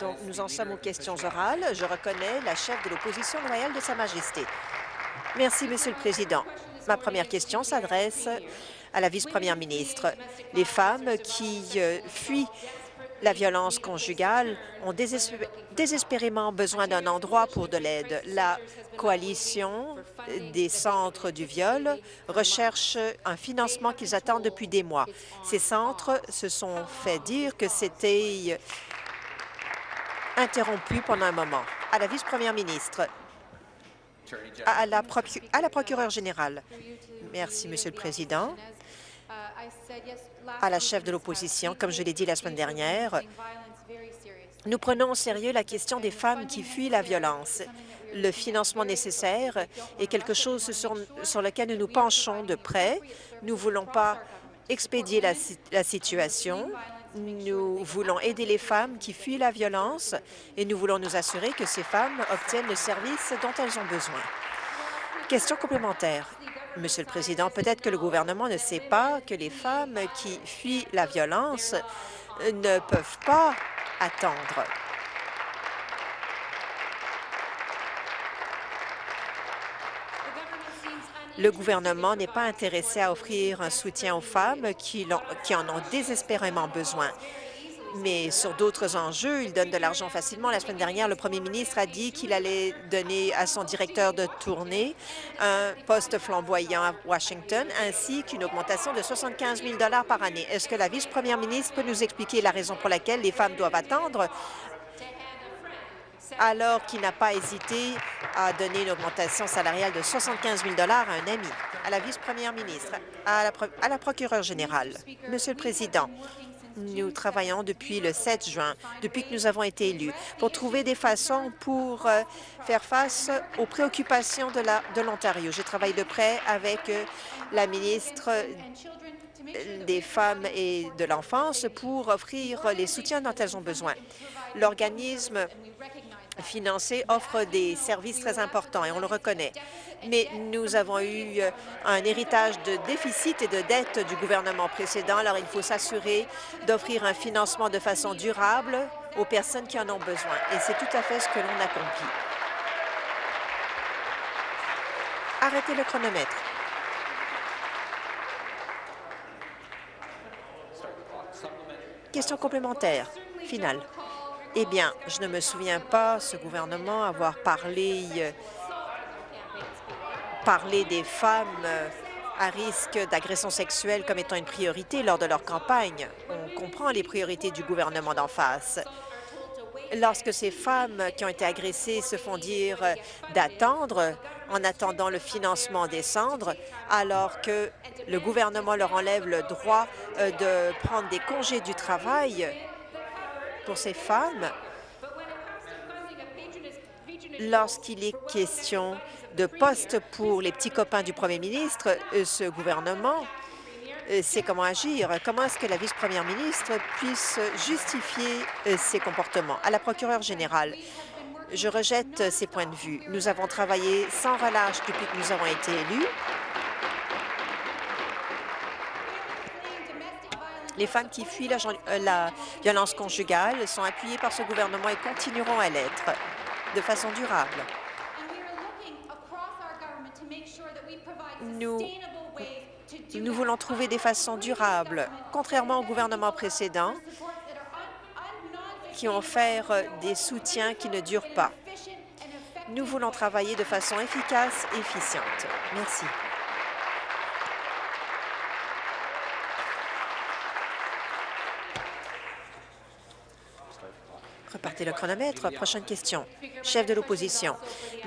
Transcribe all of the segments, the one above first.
Donc, nous en sommes aux questions orales. Je reconnais la chef de l'opposition loyale de Sa Majesté. Merci, Monsieur le Président. Ma première question s'adresse à la vice-première ministre. Les femmes qui euh, fuient la violence conjugale ont désespérément besoin d'un endroit pour de l'aide. La coalition des centres du viol recherche un financement qu'ils attendent depuis des mois. Ces centres se sont fait dire que c'était interrompu pendant un moment. À la vice-première ministre, à la, à la procureure générale. Merci, Monsieur le Président à la chef de l'opposition, comme je l'ai dit la semaine dernière, nous prenons au sérieux la question des femmes qui fuient la violence. Le financement nécessaire est quelque chose sur, lequel nous nous penchons de près. Nous ne voulons pas expédier la, la situation. Nous voulons aider les femmes qui fuient la violence et nous voulons nous assurer que ces femmes obtiennent le service dont elles ont besoin. Question complémentaire. Monsieur le Président, peut-être que le gouvernement ne sait pas que les femmes qui fuient la violence ne peuvent pas attendre. Le gouvernement n'est pas intéressé à offrir un soutien aux femmes qui, en ont désespérément besoin mais sur d'autres enjeux, il donne de l'argent facilement. La semaine dernière, le premier ministre a dit qu'il allait donner à son directeur de tournée un poste flamboyant à Washington, ainsi qu'une augmentation de 75 000 par année. Est-ce que la vice-première ministre peut nous expliquer la raison pour laquelle les femmes doivent attendre alors qu'il n'a pas hésité à donner une augmentation salariale de 75 000 à un ami, à la vice-première ministre, à la, procureure générale? Monsieur le Président, nous travaillons depuis le 7 juin, depuis que nous avons été élus, pour trouver des façons pour euh, faire face aux préoccupations de l'Ontario. Je travaille de près avec euh, la ministre des Femmes et de l'Enfance pour offrir les soutiens dont elles ont besoin. L'organisme financé offre des services très importants et on le reconnaît mais nous avons eu euh, un héritage de déficit et de dette du gouvernement précédent. Alors, il faut s'assurer d'offrir un financement de façon durable aux personnes qui en ont besoin. Et c'est tout à fait ce que l'on accomplit. Arrêtez le chronomètre. Question complémentaire. Finale. Eh bien, je ne me souviens pas, ce gouvernement, avoir parlé euh, des femmes euh, à risque d'agression sexuelle comme étant une priorité lors de leur campagne. On comprend les priorités du gouvernement d'en face. Lorsque ces femmes qui ont été agressées se font dire d'attendre en attendant le financement des cendres, alors que le gouvernement leur enlève le droit euh, de prendre des congés du travail pour ces femmes, lorsqu'il est question de postes pour les petits copains du premier ministre, euh, ce gouvernement euh, sait comment agir. Comment est-ce que la vice-première ministre puisse justifier ces comportements? À la procureure générale, je rejette ces points de vue. Nous avons travaillé sans relâche depuis que nous avons été élus. Les femmes qui fuient la, la violence conjugale sont appuyées par ce gouvernement et continueront à l'être de façon durable. Nous, nous voulons trouver des façons durables, contrairement au gouvernement précédent, qui ont fait des soutiens qui ne durent pas. Nous voulons travailler de façon efficace et efficiente. Merci. Repartez le chronomètre. Prochaine question. Chef de l'opposition.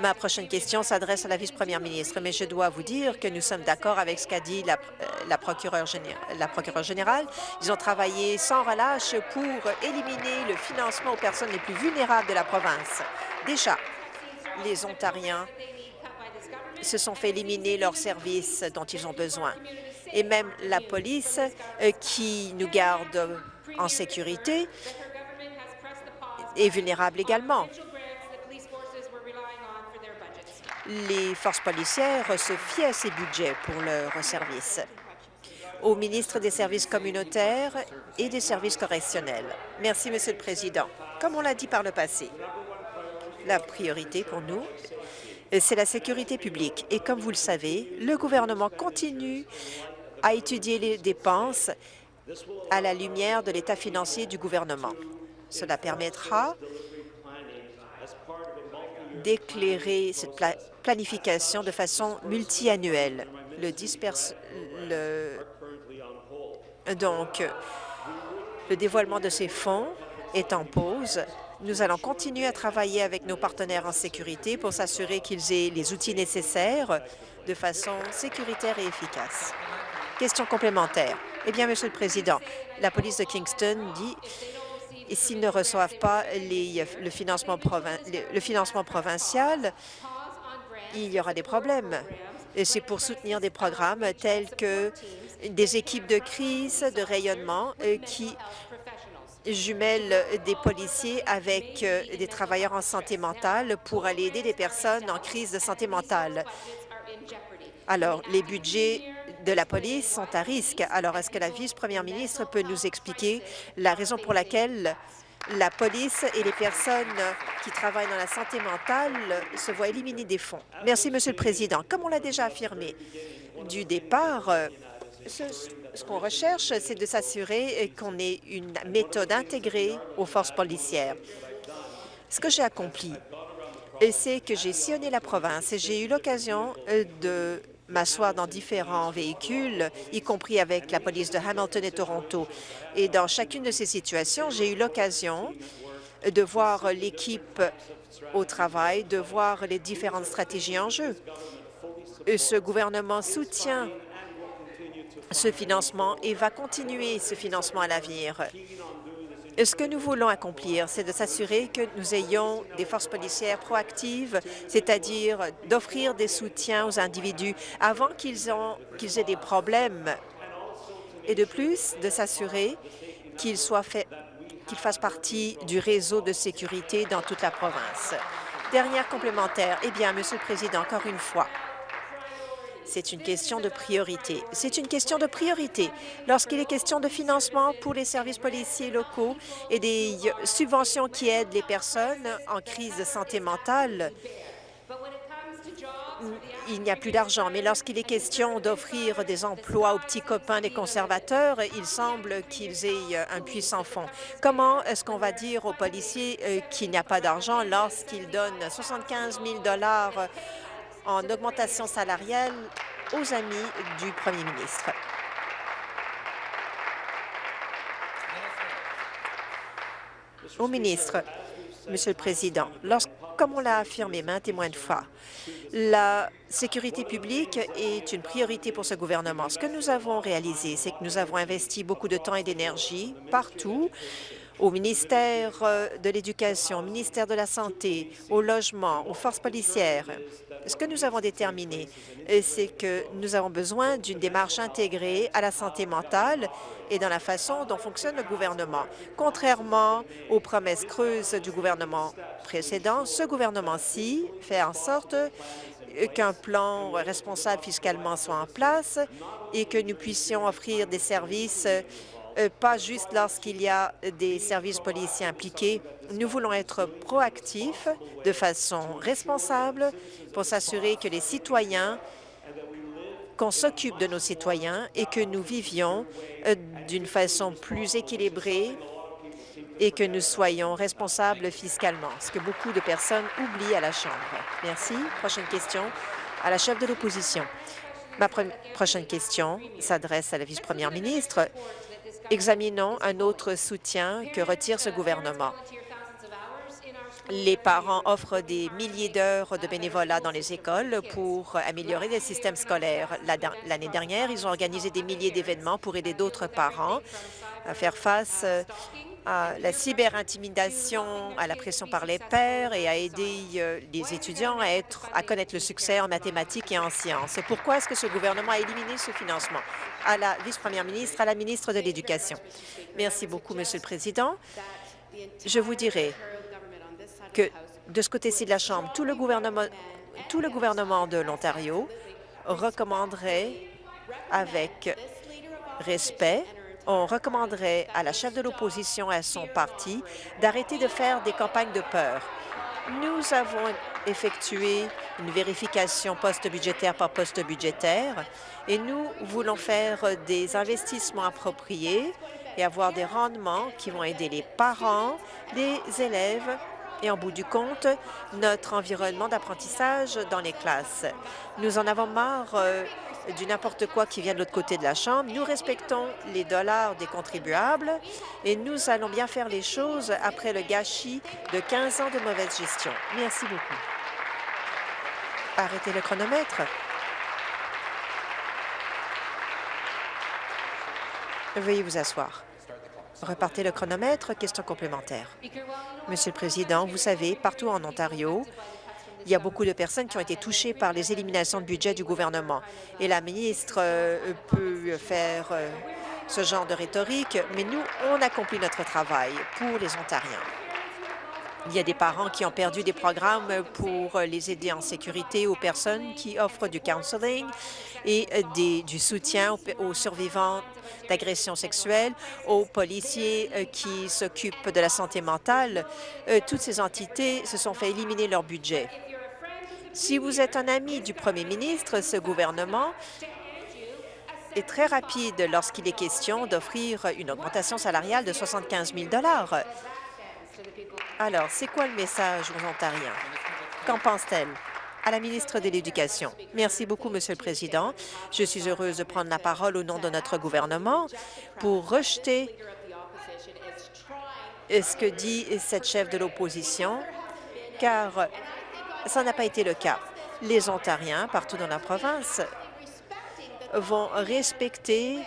Ma prochaine question s'adresse à la vice-première ministre, mais je dois vous dire que nous sommes d'accord avec ce qu'a dit la, euh, la procureure générale. Ils ont travaillé sans relâche pour éliminer le financement aux personnes les plus vulnérables de la province. Déjà, les Ontariens se sont fait éliminer leurs services dont ils ont besoin. Et même la police, euh, qui nous garde en sécurité, est vulnérable également. Les forces policières se fient à ces budgets pour leurs services. au ministre des Services communautaires et des services correctionnels. Merci, Monsieur le Président. Comme on l'a dit par le passé, la priorité pour nous, c'est la sécurité publique. Et comme vous le savez, le gouvernement continue à étudier les dépenses à la lumière de l'état financier du gouvernement. Cela permettra d'éclairer cette planification de façon multiannuelle. Le, donc, le dévoilement de ces fonds est en pause. Nous allons continuer à travailler avec nos partenaires en sécurité pour s'assurer qu'ils aient les outils nécessaires de façon sécuritaire et efficace. Question complémentaire. Eh bien, Monsieur le Président, la police de Kingston dit et s'ils ne reçoivent pas le, financement provincial, il y aura des problèmes. C'est pour soutenir des programmes tels que des équipes de crise, de rayonnement euh, qui jumellent des policiers avec euh, des travailleurs en santé mentale pour aller aider des personnes en crise de santé mentale. Alors, les budgets de la police sont à risque. Alors, est-ce que la vice-première ministre peut nous expliquer la raison pour laquelle la police et les personnes qui travaillent dans la santé mentale se voient éliminer des fonds? Merci, Monsieur le Président. Comme on l'a déjà affirmé du départ, ce, qu'on recherche, c'est de s'assurer qu'on ait une méthode intégrée aux forces policières. Ce que j'ai accompli, c'est que j'ai sillonné la province et j'ai eu l'occasion euh, de m'asseoir dans différents véhicules, y compris avec la police de Hamilton et Toronto. Et dans chacune de ces situations, j'ai eu l'occasion de voir l'équipe au travail, de voir les différentes stratégies en jeu. Ce gouvernement soutient ce financement et va continuer ce financement à l'avenir. Ce que nous voulons accomplir, c'est de s'assurer que nous ayons des forces policières proactives, c'est-à-dire d'offrir des soutiens aux individus avant qu'ils qu aient des problèmes et de plus de s'assurer qu'ils qu fassent partie du réseau de sécurité dans toute la province. Dernière complémentaire. Eh bien, Monsieur le Président, encore une fois, c'est une question de priorité. C'est une question de priorité. Lorsqu'il est question de financement pour les services policiers locaux et des subventions qui aident les personnes en crise de santé mentale, il n'y a plus d'argent. Mais lorsqu'il est question d'offrir des emplois aux petits copains des conservateurs, il semble qu'ils aient un puissant fond. Comment est-ce qu'on va dire aux policiers euh, qu'il n'y a pas d'argent lorsqu'ils donnent 75 000 en augmentation salariale aux amis du premier ministre. Au ministre, Monsieur le Président, comme on l'a affirmé maintes et maintes fois, la sécurité publique est une priorité pour ce gouvernement. Ce que nous avons réalisé, c'est que nous avons investi beaucoup de temps et d'énergie partout au ministère euh, de l'Éducation, au ministère de la Santé, au logement, aux forces policières. Ce que nous avons déterminé, euh, c'est que nous avons besoin d'une démarche intégrée à la santé mentale et dans la façon dont fonctionne le gouvernement. Contrairement aux promesses creuses du gouvernement précédent, ce gouvernement-ci fait en sorte euh, qu'un plan responsable fiscalement soit en place et que nous puissions offrir des services pas juste lorsqu'il y a des services policiers impliqués. Nous voulons être proactifs de façon responsable pour s'assurer que les citoyens, qu'on s'occupe de nos citoyens et que nous vivions euh, d'une façon plus équilibrée et que nous soyons responsables fiscalement, ce que beaucoup de personnes oublient à la Chambre. Merci. Prochaine question à la chef de l'opposition. Ma prochaine question s'adresse à la vice-première ministre. Examinons un autre soutien que retire ce gouvernement. Les parents offrent des milliers d'heures de bénévolat dans les écoles pour améliorer les systèmes scolaires. L'année dernière, ils ont organisé des milliers d'événements pour aider d'autres parents à faire face à la cyberintimidation, à la pression par les pairs et à aider euh, les étudiants à, être, à connaître le succès en mathématiques et en sciences. Pourquoi est-ce que ce gouvernement a éliminé ce financement? À la vice-première ministre, à la ministre de l'Éducation. Merci beaucoup, Monsieur le Président. Je vous dirai que de ce côté-ci de la Chambre, tout le gouvernement, tout le gouvernement de l'Ontario recommanderait avec respect, on recommanderait à la chef de l'opposition et à son parti d'arrêter de faire des campagnes de peur. Nous avons effectué une vérification post-budgétaire par poste budgétaire et nous voulons faire des investissements appropriés et avoir des rendements qui vont aider les parents, les élèves et, en bout du compte, notre environnement d'apprentissage dans les classes. Nous en avons marre euh, du n'importe quoi qui vient de l'autre côté de la Chambre. Nous respectons les dollars des contribuables et nous allons bien faire les choses après le gâchis de 15 ans de mauvaise gestion. Merci beaucoup. Arrêtez le chronomètre. Veuillez vous asseoir. Repartez le chronomètre. Question complémentaire. Monsieur le Président, vous savez, partout en Ontario, il y a beaucoup de personnes qui ont été touchées par les éliminations de budget du gouvernement. Et la ministre euh, peut faire euh, ce genre de rhétorique, mais nous, on accomplit notre travail pour les Ontariens. Il y a des parents qui ont perdu des programmes pour les aider en sécurité aux personnes qui offrent du counseling et du soutien aux, survivants d'agressions sexuelles, aux policiers euh, qui s'occupent de la santé mentale. Euh, toutes ces entités se sont fait éliminer leur budget. Si vous êtes un ami du premier ministre, ce gouvernement est très rapide lorsqu'il est question d'offrir une augmentation salariale de 75 000 alors, c'est quoi le message aux Ontariens? Qu'en pense-t-elle? À la ministre de l'Éducation. Merci beaucoup, Monsieur le Président. Je suis heureuse de prendre la parole au nom de notre gouvernement pour rejeter ce que dit cette chef de l'opposition, car ça n'a pas été le cas. Les Ontariens, partout dans la province, vont respecter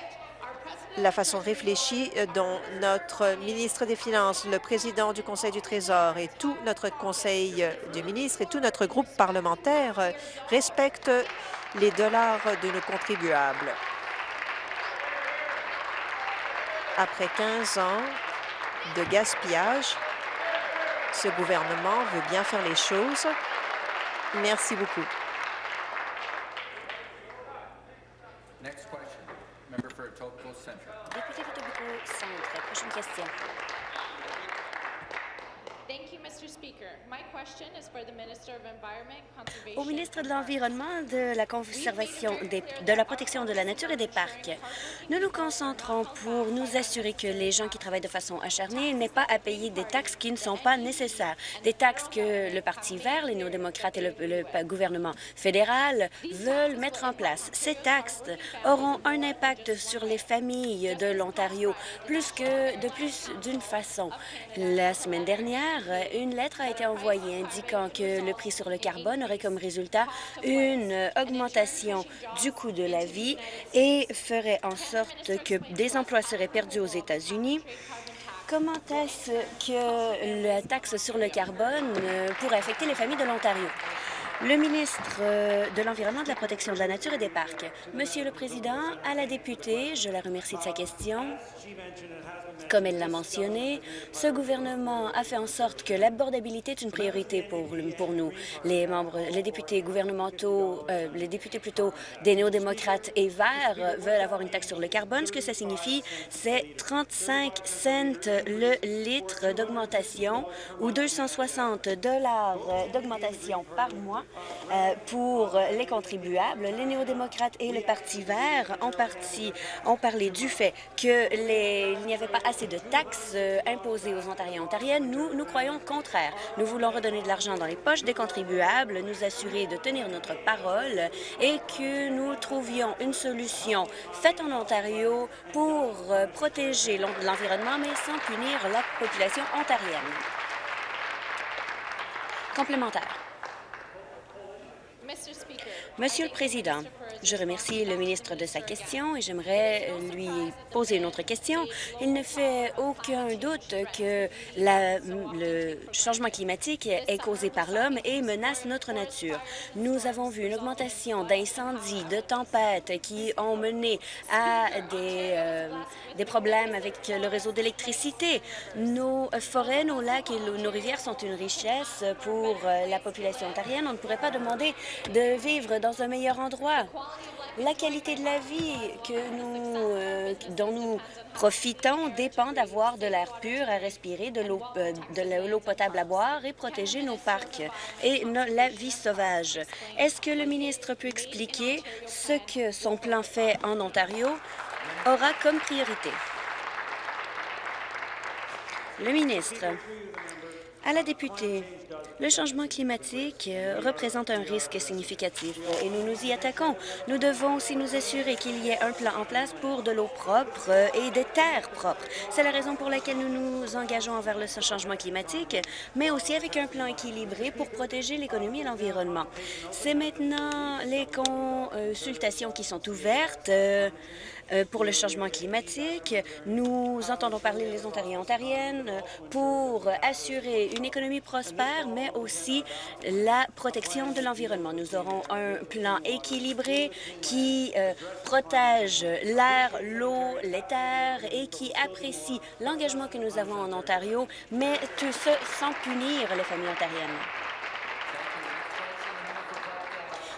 la façon réfléchie euh, dont notre ministre des Finances, le président du Conseil du Trésor et tout notre Conseil euh, du ministre et tout notre groupe parlementaire euh, respectent les dollars de nos contribuables. Après 15 ans de gaspillage, ce gouvernement veut bien faire les choses. Merci beaucoup. самой тряпочки. В общем, я с тем. Au ministre de l'Environnement, de la Conservation, de la Protection de la Nature et des Parcs, nous nous concentrons pour nous assurer que les gens qui travaillent de façon acharnée n'aient pas à payer des taxes qui ne sont pas nécessaires, des taxes que le Parti vert, les néo-démocrates et le, le gouvernement fédéral veulent mettre en place. Ces taxes auront un impact sur les familles de l'Ontario plus que de plus d'une façon. La semaine dernière, une lettre a été envoyée indiquant que le prix sur le carbone aurait comme résultat une augmentation du coût de la vie et ferait en sorte que des emplois seraient perdus aux États-Unis. Comment est-ce que la taxe sur le carbone euh, pourrait affecter les familles de l'Ontario? Le ministre euh, de l'Environnement, de la Protection de la Nature et des Parcs. Monsieur le Président, à la députée, je la remercie de sa question. Comme elle l'a mentionné, ce gouvernement a fait en sorte que l'abordabilité est une priorité pour, nous. Les membres, les députés gouvernementaux, euh, les députés plutôt des néo-démocrates et verts veulent avoir une taxe sur le carbone. Ce que ça signifie, c'est 35 cents le litre d'augmentation ou 260 dollars d'augmentation par mois euh, pour les contribuables. Les néo-démocrates et le Parti vert ont, parti, ont parlé du fait qu'il n'y avait pas assez de taxes euh, imposées aux Ontariens et Ontariennes. Nous, nous croyons le contraire. Nous voulons redonner de l'argent dans les poches des contribuables, nous assurer de tenir notre parole et que nous trouvions une solution faite en Ontario pour euh, protéger l'environnement, mais sans punir la population ontarienne. Complémentaire. Monsieur le Président, je remercie le ministre de sa question et j'aimerais lui poser une autre question. Il ne fait aucun doute que le changement climatique est causé par l'homme et menace notre nature. Nous avons vu une augmentation d'incendies, de tempêtes qui ont mené à des, euh, des problèmes avec le réseau d'électricité. Nos forêts, nos lacs et nos rivières sont une richesse pour euh, la population ontarienne. On ne pourrait pas demander de vivre dans un meilleur endroit. La qualité de la vie que nous, euh, dont nous profitons dépend d'avoir de l'air pur à respirer, de l'eau euh, potable à boire et protéger nos parcs et la vie sauvage. Est-ce que le ministre peut expliquer ce que son plan fait en Ontario aura comme priorité? Le ministre. À la députée, le changement climatique euh, représente un risque significatif et nous nous y attaquons. Nous devons aussi nous assurer qu'il y ait un plan en place pour de l'eau propre euh, et des terres propres. C'est la raison pour laquelle nous nous engageons envers le changement climatique, mais aussi avec un plan équilibré pour protéger l'économie et l'environnement. C'est maintenant les consultations qui sont ouvertes euh, pour le changement climatique. Nous entendons parler les Ontariens et Ontariennes pour assurer une économie prospère, mais aussi la protection de l'environnement. Nous aurons un plan équilibré qui euh, protège l'air, l'eau, les terres et qui apprécie l'engagement que nous avons en Ontario, mais tout ce sans punir les familles ontariennes.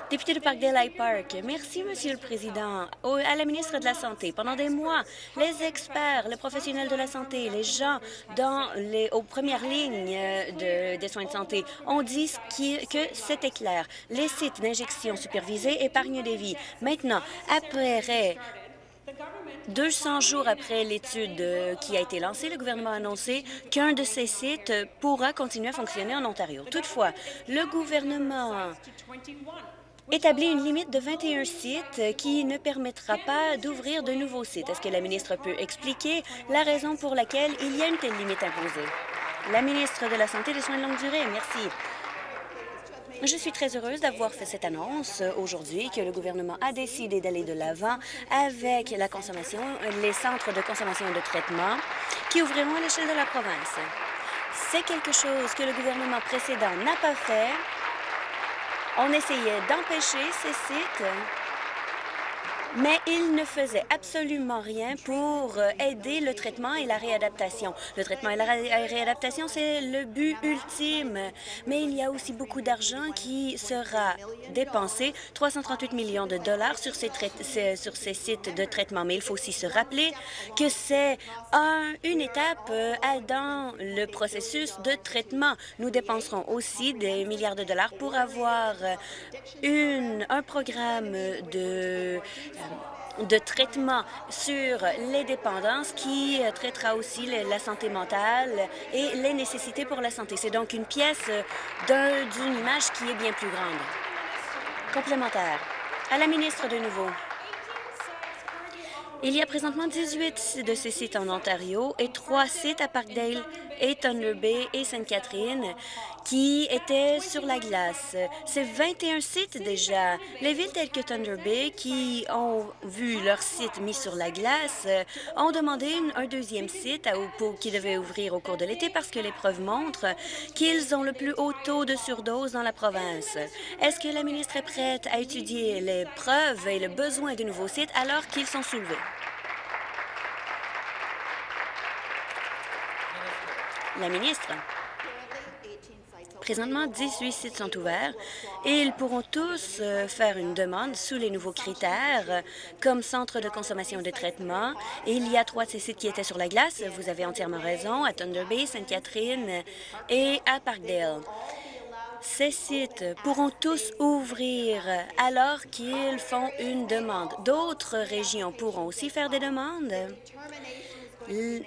Député de Parkdale Park, merci, Monsieur le Président. à la ministre de la Santé, pendant des mois, les experts, les professionnels de la santé, les gens dans les, aux premières lignes de, des soins de santé ont dit que c'était clair. Les sites d'injection supervisés épargnent des vies. Maintenant, après 200 jours après l'étude qui a été lancée, le gouvernement a annoncé qu'un de ces sites pourra continuer à fonctionner en Ontario. Toutefois, le gouvernement établit une limite de 21 sites qui ne permettra pas d'ouvrir de nouveaux sites. Est-ce que la ministre peut expliquer la raison pour laquelle il y a une telle limite imposée? La ministre de la Santé et des Soins de longue durée, merci. Je suis très heureuse d'avoir fait cette annonce aujourd'hui que le gouvernement a décidé d'aller de l'avant avec la consommation, les centres de consommation et de traitement qui ouvriront à l'échelle de la province. C'est quelque chose que le gouvernement précédent n'a pas fait on essayait d'empêcher ces sites mais il ne faisait absolument rien pour euh, aider le traitement et la réadaptation. Le traitement et la réadaptation, c'est le but ultime, mais il y a aussi beaucoup d'argent qui sera dépensé, 338 millions de dollars sur ces, sites de traitement. Mais il faut aussi se rappeler que c'est un, une étape euh, dans le processus de traitement. Nous dépenserons aussi des milliards de dollars pour avoir euh, un programme de de traitement sur les dépendances qui euh, traitera aussi la santé mentale et les nécessités pour la santé. C'est donc une pièce euh, d'une image qui est bien plus grande. Complémentaire. À la ministre de nouveau. Il y a présentement 18 de ces sites en Ontario et trois sites à Parkdale et Thunder Bay et Sainte-Catherine qui étaient sur la glace. C'est 21 sites déjà. Les villes telles que Thunder Bay qui ont vu leur site mis sur la glace ont demandé un deuxième site qui devait ouvrir au cours de l'été parce que les preuves montrent qu'ils ont le plus haut taux de surdose dans la province. Est-ce que la ministre est prête à étudier les preuves et le besoin de nouveaux sites alors qu'ils sont soulevés? La ministre. Présentement, 18 sites sont ouverts et ils pourront tous euh, faire une demande sous les nouveaux critères comme centre de consommation de traitement. Et il y a trois de ces sites qui étaient sur la glace. Vous avez entièrement raison, à Thunder Bay, Sainte-Catherine et à Parkdale. Ces sites pourront tous ouvrir alors qu'ils font une demande. D'autres régions pourront aussi faire des demandes.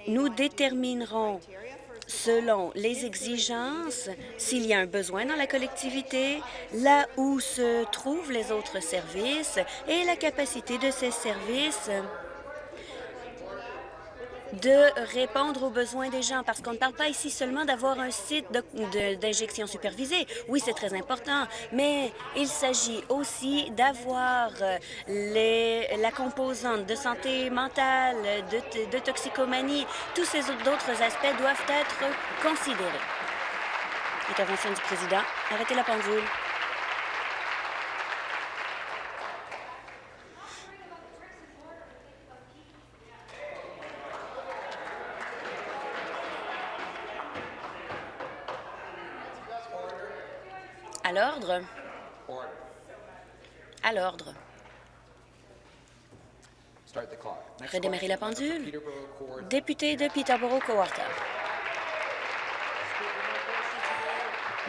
Nous déterminerons selon les exigences, s'il y a un besoin dans la collectivité, là où se trouvent les autres services et la capacité de ces services de répondre aux besoins des gens, parce qu'on ne parle pas ici seulement d'avoir un site d'injection supervisée. Oui, c'est très important, mais il s'agit aussi d'avoir la composante de santé mentale, de, de toxicomanie. Tous ces autres aspects doivent être considérés. Intervention du président. Arrêtez la pendule. À l'ordre. À l'ordre. Redémarrer la pendule. Député de Peterborough Cowarta.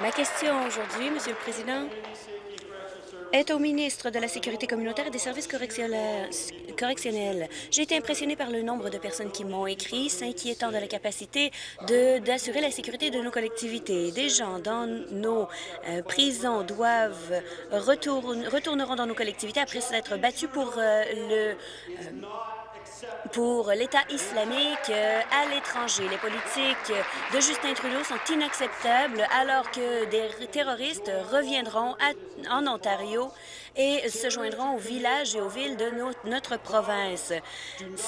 Ma question aujourd'hui, Monsieur le Président, est au ministre de la Sécurité communautaire et des services correctionnels. J'ai été impressionné par le nombre de personnes qui m'ont écrit s'inquiétant de la capacité d'assurer la sécurité de nos collectivités. Des gens dans nos euh, prisons doivent retourneront dans nos collectivités après s'être battus pour euh, le... Euh, pour l'État islamique euh, à l'étranger. Les politiques de Justin Trudeau sont inacceptables alors que des terroristes reviendront en Ontario et se joindront aux villages et aux villes de notre province.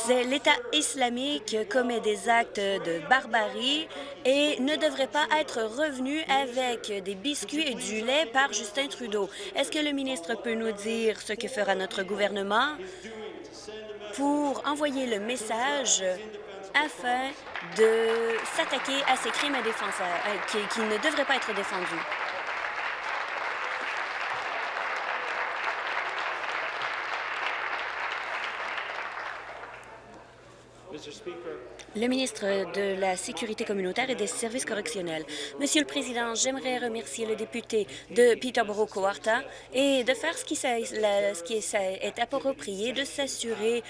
L'État islamique commet des actes de barbarie et ne devrait pas être revenu avec des biscuits et du lait par Justin Trudeau. Est-ce que le ministre peut nous dire ce que fera notre gouvernement? Pour envoyer le message afin de s'attaquer à ces crimes à défenseurs, euh, qui, ne devraient pas être défendus. Le ministre de la Sécurité communautaire et des services correctionnels. Monsieur le Président, j'aimerais remercier le député de Peterborough-Coarta et de faire ce qui, ce qui est approprié, de s'assurer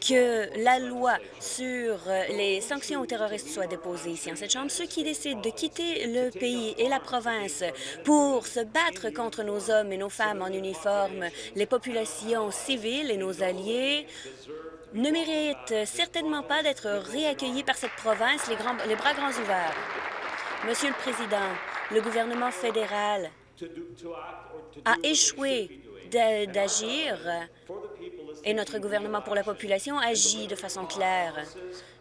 que la loi sur les sanctions aux terroristes soit déposée ici en cette Chambre. Ceux qui décident de quitter le pays et la province pour se battre contre nos hommes et nos femmes en uniforme, les populations civiles et nos alliés, ne mérite certainement pas d'être réaccueilli par cette province les, les bras grands ouverts. Monsieur le Président, le gouvernement fédéral a échoué d'agir et notre gouvernement pour la population agit de façon claire.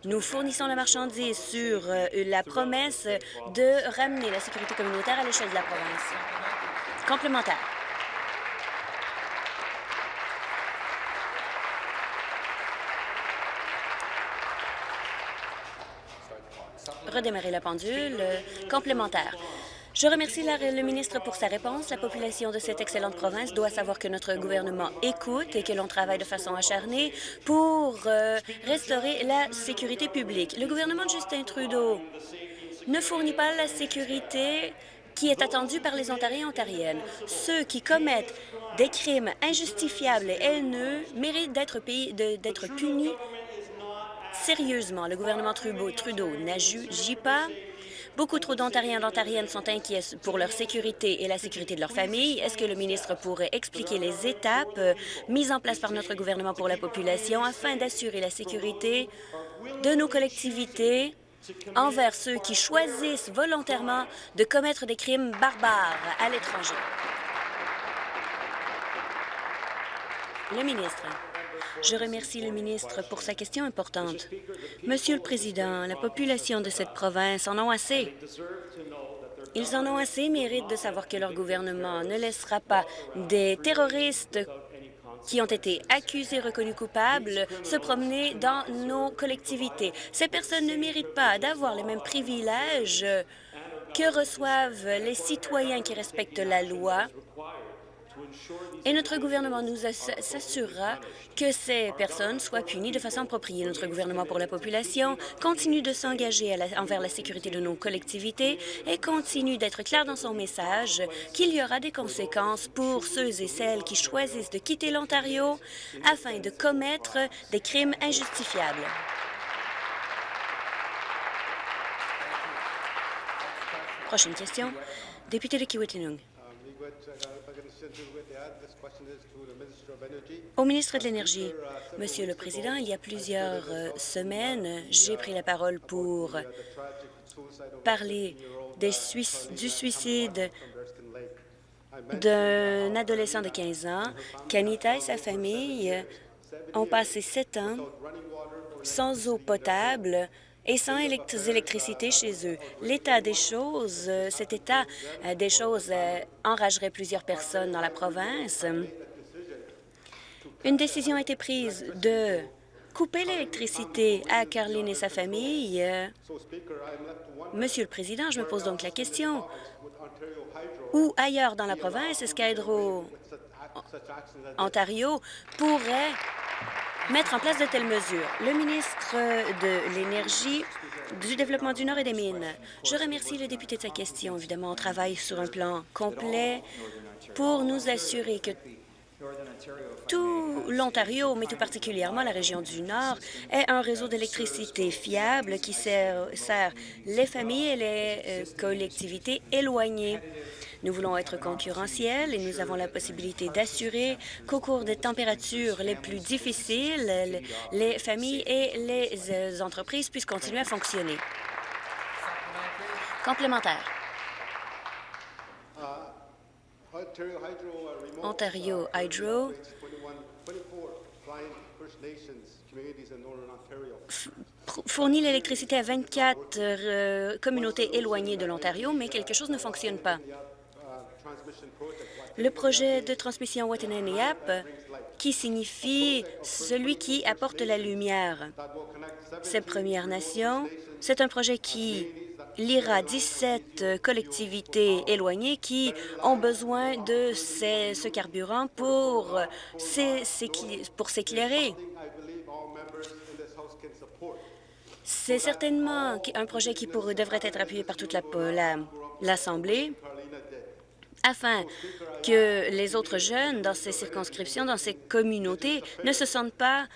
Nous fournissons la marchandise sur euh, la promesse de ramener la sécurité communautaire à l'échelle de la province. Complémentaire. Redémarrer la pendule. Euh, complémentaire. Je remercie le ministre pour sa réponse. La population de cette excellente province doit savoir que notre gouvernement écoute et que l'on travaille de façon acharnée pour euh, restaurer la sécurité publique. Le gouvernement de Justin Trudeau ne fournit pas la sécurité qui est attendue par les Ontariens et Ontariennes. Ceux qui commettent des crimes injustifiables et haineux méritent d'être punis sérieusement. Le gouvernement Trudeau n'agit pas. Beaucoup trop d'Ontariens et d'Ontariennes sont inquiets pour leur sécurité et la sécurité de leur famille. Est-ce que le ministre pourrait expliquer les étapes euh, mises en place par notre gouvernement pour la population afin d'assurer la sécurité de nos collectivités envers ceux qui choisissent volontairement de commettre des crimes barbares à l'étranger? Le ministre. Je remercie le ministre pour sa question importante. Monsieur le Président, la population de cette province en ont assez. Ils en ont assez et méritent de savoir que leur gouvernement ne laissera pas des terroristes qui ont été accusés, reconnus coupables, se promener dans nos collectivités. Ces personnes ne méritent pas d'avoir les mêmes privilèges que reçoivent les citoyens qui respectent la loi et notre gouvernement nous s'assurera que ces personnes soient punies de façon appropriée. Notre gouvernement pour la population continue de s'engager envers la sécurité de nos collectivités et continue d'être clair dans son message qu'il y aura des conséquences pour ceux et celles qui choisissent de quitter l'Ontario afin de commettre des crimes injustifiables. Prochaine question. Député de Kiwetinung. Au ministre de l'Énergie, Monsieur le Président, il y a plusieurs euh, semaines, j'ai pris la parole pour parler du suicide d'un adolescent de 15 ans. Kanita et sa famille ont passé sept ans sans eau potable et sans électricité chez eux. L'état des choses, euh, cet état euh, des choses enragerait plusieurs personnes dans la province. Une décision a été prise de couper l'électricité à Caroline et sa famille. Monsieur le Président, je me pose donc la question, où ailleurs dans la province est-ce qu'Hydro Ontario pourrait mettre en place de telles mesures? Le ministre de l'Énergie, du Développement du Nord et des Mines. Je remercie le député de sa question. Évidemment, on travaille sur un plan complet pour nous assurer que tout l'Ontario, mais tout particulièrement la région du Nord, ait un réseau d'électricité fiable qui sert, les familles et les euh, collectivités éloignées. Nous voulons être concurrentiels et nous avons la possibilité d'assurer qu'au cours des températures les plus difficiles, les familles et les euh, entreprises puissent continuer à fonctionner. Complémentaire. Hydro fournit l'électricité à 24 euh, communautés éloignées de l'Ontario, mais quelque chose ne fonctionne pas. Le projet de transmission Watanabe qui signifie celui qui apporte la lumière. Ces Premières Nations, c'est un projet qui lira 17 collectivités éloignées qui ont besoin de ce carburant pour s'éclairer. C'est certainement un projet qui devrait être appuyé par toute l'Assemblée afin que les autres jeunes dans ces circonscriptions, dans ces communautés, ne se sentent pas,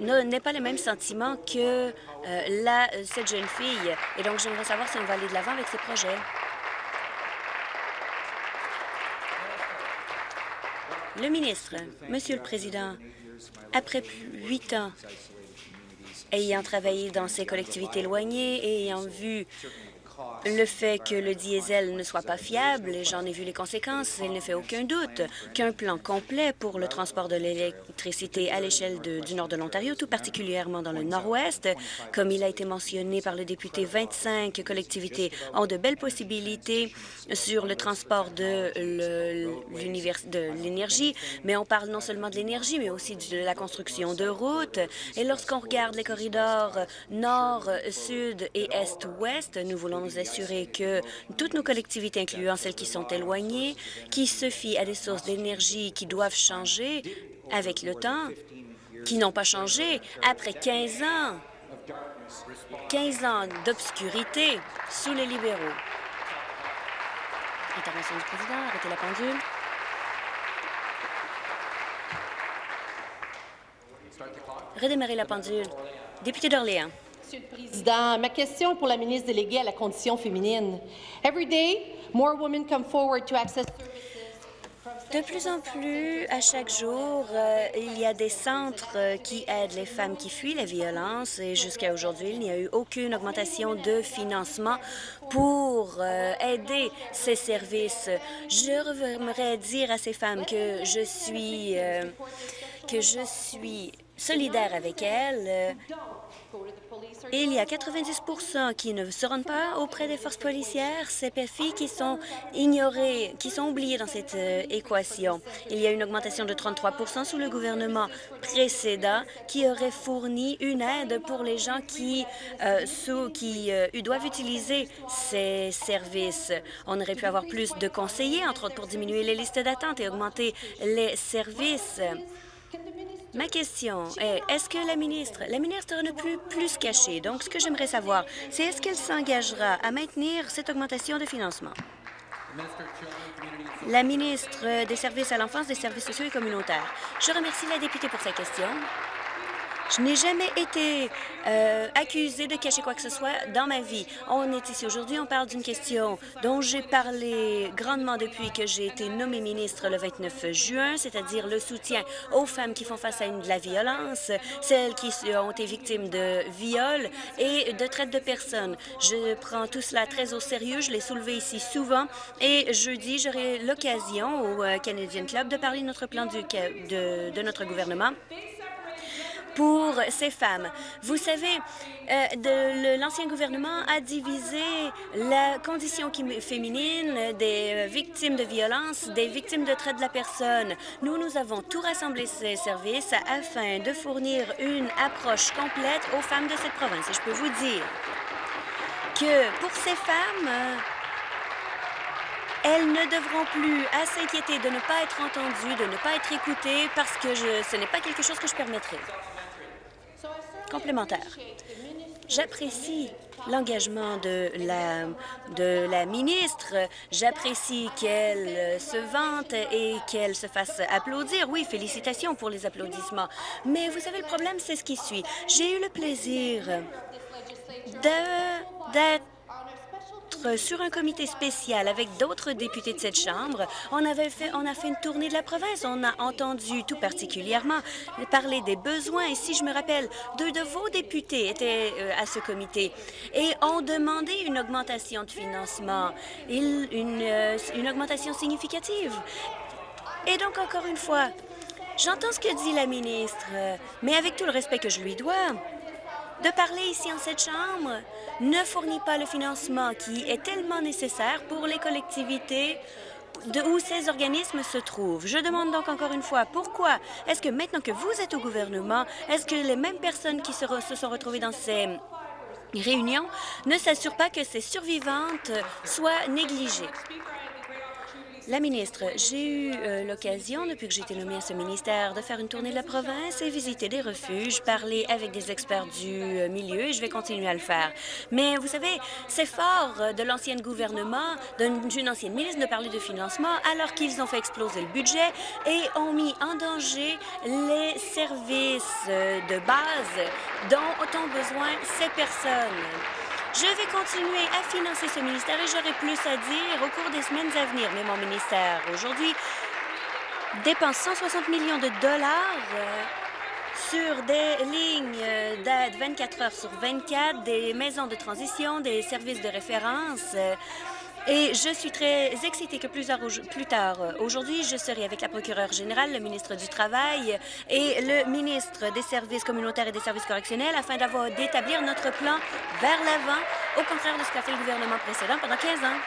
n'aient pas les mêmes sentiments que euh, la, cette jeune fille. Et donc, j'aimerais savoir si on va aller de l'avant avec ces projets. Le ministre, Monsieur le Président, après huit ans ayant travaillé dans ces collectivités éloignées et ayant vu le fait que le diesel ne soit pas fiable, j'en ai vu les conséquences, il ne fait aucun doute qu'un plan complet pour le transport de l'électricité à l'échelle du nord de l'Ontario, tout particulièrement dans le nord-ouest, comme il a été mentionné par le député, 25 collectivités ont de belles possibilités sur le transport de l'énergie, mais on parle non seulement de l'énergie, mais aussi de la construction de routes. Et lorsqu'on regarde les corridors nord, sud et est-ouest, nous voulons nous assurer que toutes nos collectivités, incluant celles qui sont éloignées, qui se fient à des sources d'énergie qui doivent changer avec le temps, qui n'ont pas changé après 15 ans, 15 ans d'obscurité sous les libéraux. Intervention du président, arrêtez la pendule. Redémarrer la pendule. Député d'Orléans. Monsieur le Président, ma question est pour la ministre déléguée à la condition féminine. Every day, more women come forward to access de plus en plus, à chaque jour, euh, il y a des centres euh, qui aident les femmes qui fuient la violence et jusqu'à aujourd'hui, il n'y a eu aucune augmentation de financement pour euh, aider ces services. Je dire à ces femmes que je suis que je suis solidaire avec elles il y a 90% qui ne se rendent pas auprès des forces policières, ces filles qui sont ignorées, qui sont oubliées dans cette euh, équation. Il y a une augmentation de 33 sous le gouvernement précédent qui aurait fourni une aide pour les gens qui, euh, qui euh, doivent utiliser ces services. On aurait pu avoir plus de conseillers, entre autres pour diminuer les listes d'attente et augmenter les services. Ma question est, est-ce que la ministre, la ministre ne peut plus se cacher? Donc, ce que j'aimerais savoir, c'est est-ce qu'elle s'engagera à maintenir cette augmentation de financement? La ministre des Services à l'enfance, des services sociaux et communautaires. Je remercie la députée pour sa question. Je n'ai jamais été euh, accusée de cacher quoi que ce soit dans ma vie. On est ici aujourd'hui, on parle d'une question dont j'ai parlé grandement depuis que j'ai été nommée ministre le 29 juin, c'est-à-dire le soutien aux femmes qui font face à de la violence, celles qui ont été victimes de viols et de traite de personnes. Je prends tout cela très au sérieux, je l'ai soulevé ici souvent et jeudi, j'aurai l'occasion au euh, Canadian Club de parler de notre plan du, de notre gouvernement pour ces femmes. Vous savez, euh, l'ancien gouvernement a divisé la condition féminine des euh, victimes de violence, des victimes de traite de la personne. Nous, nous avons tout rassemblé ces services afin de fournir une approche complète aux femmes de cette province. Et je peux vous dire que pour ces femmes, elles ne devront plus s'inquiéter de ne pas être entendues, de ne pas être écoutées, parce que ce n'est pas quelque chose que je permettrai. Complémentaire. J'apprécie l'engagement de la, de la ministre. J'apprécie qu'elle se vante et qu'elle se fasse applaudir. Oui, félicitations pour les applaudissements. Mais vous savez, le problème, c'est ce qui suit. J'ai eu le plaisir d'être sur un comité spécial avec d'autres députés de cette Chambre. On, avait fait, on a fait une tournée de la province. On a entendu tout particulièrement parler des besoins. Et si je me rappelle, deux de vos députés étaient euh, à ce comité et ont demandé une augmentation de financement, euh, une augmentation significative. Et donc, encore une fois, j'entends ce que dit la ministre, mais avec tout le respect que je lui dois, de parler ici en cette Chambre ne fournit pas le financement qui est tellement nécessaire pour les collectivités de où ces organismes se trouvent. Je demande donc encore une fois, pourquoi est-ce que maintenant que vous êtes au gouvernement, est-ce que les mêmes personnes qui se, se sont retrouvées dans ces réunions ne s'assurent pas que ces survivantes soient négligées? La ministre, j'ai eu euh, l'occasion, depuis que j'ai été nommée à ce ministère, de faire une tournée de la province et visiter des refuges, parler avec des experts du euh, milieu et je vais continuer à le faire. Mais vous savez, c'est fort euh, de l'ancien gouvernement, d'une ancienne ministre, de parler de financement alors qu'ils ont fait exploser le budget et ont mis en danger les services de base dont ont besoin ces personnes. Je vais continuer à financer ce ministère et j'aurai plus à dire au cours des semaines à venir. Mais mon ministère, aujourd'hui, dépense 160 millions de dollars euh, sur des lignes d'aide 24 heures sur 24, des maisons de transition, des services de référence. Euh, et je suis très excitée que plus, tard euh, aujourd'hui, je serai avec la procureure générale, le ministre du Travail et le ministre des Services communautaires et des services correctionnels afin d'avoir d'établir notre plan vers l'avant, au contraire de ce qu'a fait le gouvernement précédent pendant 15 ans.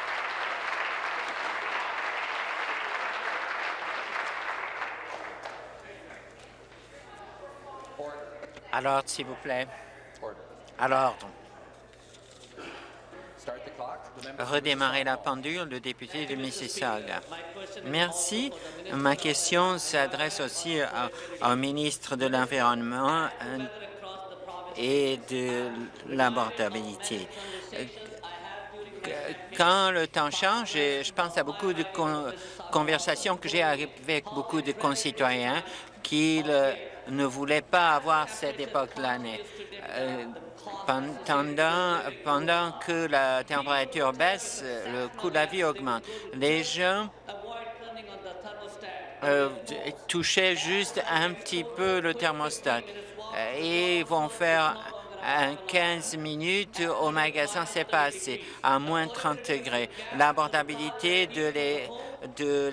Alors, s'il vous plaît. Alors, redémarrer la pendule, le député de Mississauga. Merci. Ma question s'adresse aussi au ministre de l'Environnement euh, et de l'abordabilité. Quand le temps change, je pense à beaucoup de conversations que j'ai avec beaucoup de concitoyens qui ne voulaient pas avoir cette époque-là. Euh, pendant, pendant que la température baisse, le coût de la vie augmente. Les gens euh, touchaient juste un petit peu le thermostat et vont faire un 15 minutes au magasin, c'est pas assez, à moins 30 degrés. L'abordabilité de les de,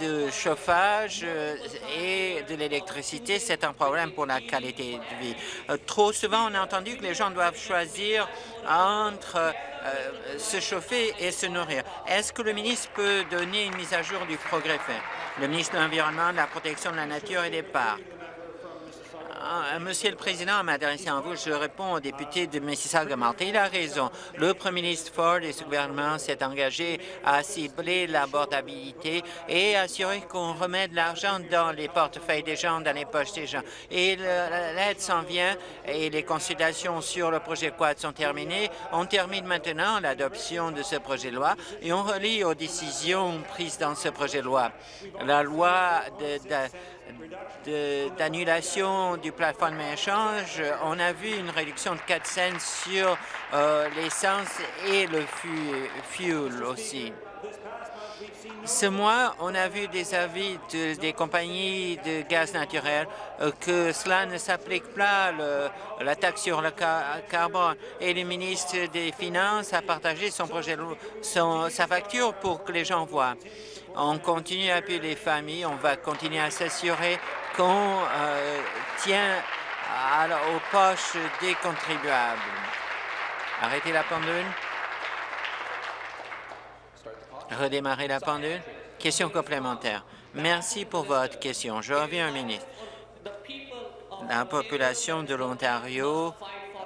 de chauffage euh, et de l'électricité, c'est un problème pour la qualité de vie. Euh, trop souvent, on a entendu que les gens doivent choisir entre euh, se chauffer et se nourrir. Est-ce que le ministre peut donner une mise à jour du progrès fait? Le ministre de l'Environnement, de la protection de la nature et des parcs. Ah, Monsieur le Président, en m'adressant à vous, je réponds au député de Mississauga-Malta. Il a raison. Le Premier ministre Ford et ce gouvernement s'est engagé à cibler l'abordabilité et assurer qu'on remet de l'argent dans les portefeuilles des gens, dans les poches des gens. Et l'aide s'en vient et les consultations sur le projet Quad sont terminées. On termine maintenant l'adoption de ce projet de loi et on relie aux décisions prises dans ce projet de loi. La loi de d'annulation du plateforme échange, on a vu une réduction de 4 cents sur euh, l'essence et le fuel aussi. Ce mois, on a vu des avis des compagnies de gaz naturel euh, que cela ne s'applique pas, la taxe sur le carbone. Et le ministre des Finances a partagé son projet, son, sa facture pour que les gens voient. On continue à appuyer les familles, on va continuer à s'assurer qu'on euh, tient aux poches des contribuables. Arrêtez la pendule. Redémarrer la pendule. Question complémentaire. Merci pour votre question. Je reviens au ministre. La population de l'Ontario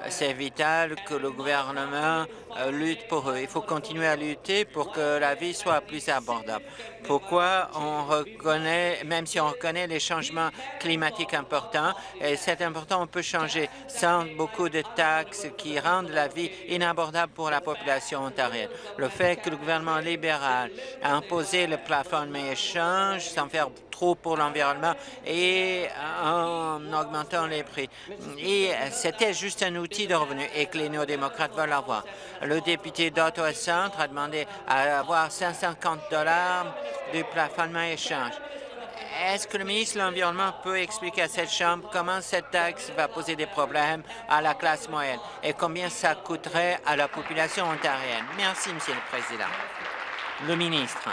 c'est vital que le gouvernement lutte pour eux. Il faut continuer à lutter pour que la vie soit plus abordable. Pourquoi on reconnaît, même si on reconnaît les changements climatiques importants, et c'est important, on peut changer sans beaucoup de taxes qui rendent la vie inabordable pour la population ontarienne. Le fait que le gouvernement libéral a imposé le plafond de échange sans faire trop pour l'environnement et en augmentant les prix. Et c'était juste un outil de revenu et que les néo-démocrates veulent avoir. Le député d'Ottawa Centre a demandé à avoir 550 dollars du plafonnement échange. Est-ce que le ministre de l'Environnement peut expliquer à cette Chambre comment cette taxe va poser des problèmes à la classe moyenne et combien ça coûterait à la population ontarienne? Merci, Monsieur le Président. Le ministre.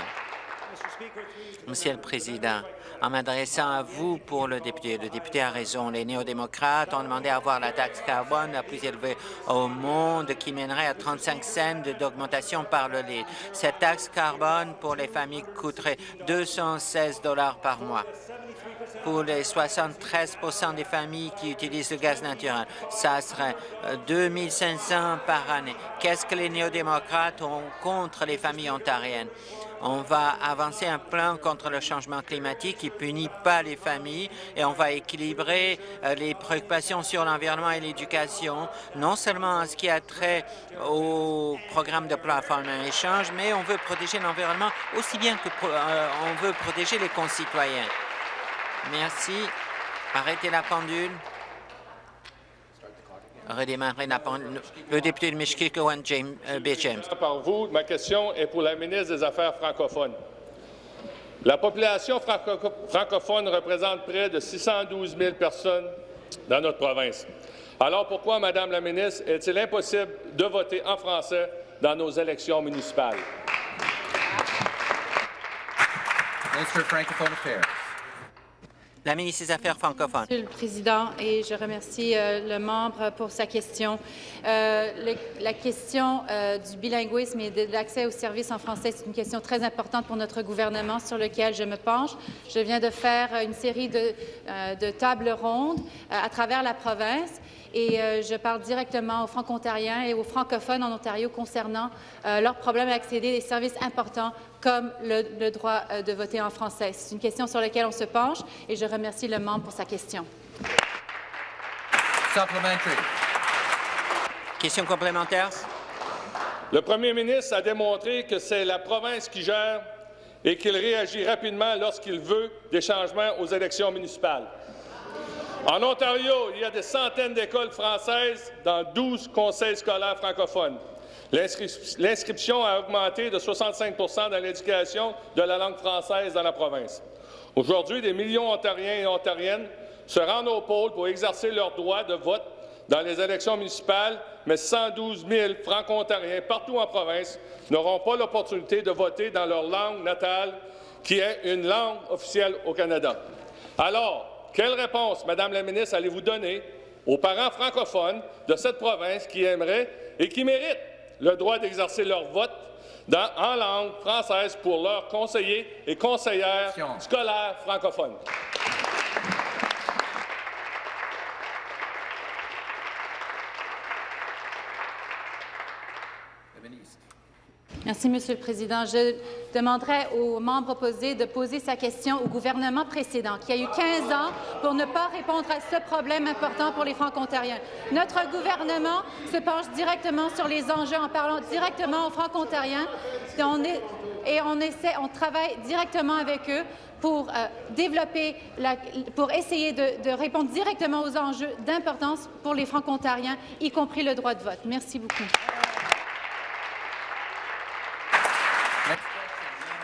Monsieur le Président, en m'adressant à vous pour le député. Le député a raison. Les néo-démocrates ont demandé à avoir la taxe carbone la plus élevée au monde qui mènerait à 35 cents d'augmentation par le litre. Cette taxe carbone pour les familles coûterait 216 dollars par mois pour les 73 des familles qui utilisent le gaz naturel. Ça serait 2 500 par année. Qu'est-ce que les néo-démocrates ont contre les familles ontariennes? On va avancer un plan contre le changement climatique qui punit pas les familles et on va équilibrer euh, les préoccupations sur l'environnement et l'éducation, non seulement en ce qui a trait au programme de plateforme échange, mais on veut protéger l'environnement aussi bien que euh, on veut protéger les concitoyens. Merci. Arrêtez la pendule redémarrer le député de Mishkikawan, James, euh, B. James. Par vous, ma question est pour la ministre des Affaires francophones. La population francophone représente près de 612 000 personnes dans notre province. Alors pourquoi, Madame la ministre, est-il impossible de voter en français dans nos élections municipales? Minister of Francophone Affairs la ministre des Affaires francophones. Monsieur le Président, et je remercie euh, le membre pour sa question. Euh, la question euh, du bilinguisme et de l'accès aux services en français, c'est une question très importante pour notre gouvernement sur laquelle je me penche. Je viens de faire une série de, de tables rondes à travers la province et je parle directement aux franco-ontariens et aux francophones en Ontario concernant leurs problèmes à accéder à des services importants comme le, droit euh, de voter en français. C'est une question sur laquelle on se penche et je remercie le membre pour sa question. Question complémentaire? Le premier ministre a démontré que c'est la province qui gère et qu'il réagit rapidement lorsqu'il veut des changements aux élections municipales. En Ontario, il y a des centaines d'écoles françaises dans 12 conseils scolaires francophones. L'inscription a augmenté de 65% dans l'éducation de la langue française dans la province. Aujourd'hui, des millions d'Ontariens et Ontariennes se rendent au pôle pour exercer leur droit de vote dans les élections municipales, mais 112 000 franco-ontariens partout en province n'auront pas l'opportunité de voter dans leur langue natale, qui est une langue officielle au Canada. Alors, quelle réponse, Madame la ministre, allez-vous donner aux parents francophones de cette province qui aimeraient et qui méritent le droit d'exercer leur vote en langue française pour leurs conseillers et conseillères scolaires francophones? Merci, Monsieur le Président. Je demanderai aux membres opposés de poser sa question au gouvernement précédent, qui a eu 15 ans pour ne pas répondre à ce problème important pour les Franco-Ontariens. Notre gouvernement se penche directement sur les enjeux en parlant directement aux Franco-Ontariens et on, travaille directement avec eux pour euh, développer, pour essayer de, de, répondre directement aux enjeux d'importance pour les Franco-Ontariens, y compris le droit de vote. Merci beaucoup.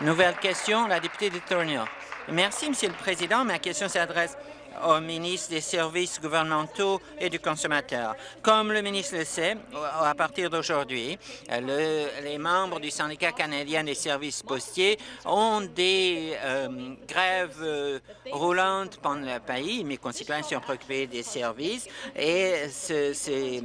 Nouvelle question, la députée de Thornhill. Merci, Monsieur le Président. Ma question s'adresse au ministre des Services gouvernementaux et du consommateur. Comme le ministre le sait, à partir d'aujourd'hui, les membres du syndicat canadien des services postiers ont des euh, grèves euh, roulantes pendant le pays. Mes concitoyens sont préoccupés des services et c'est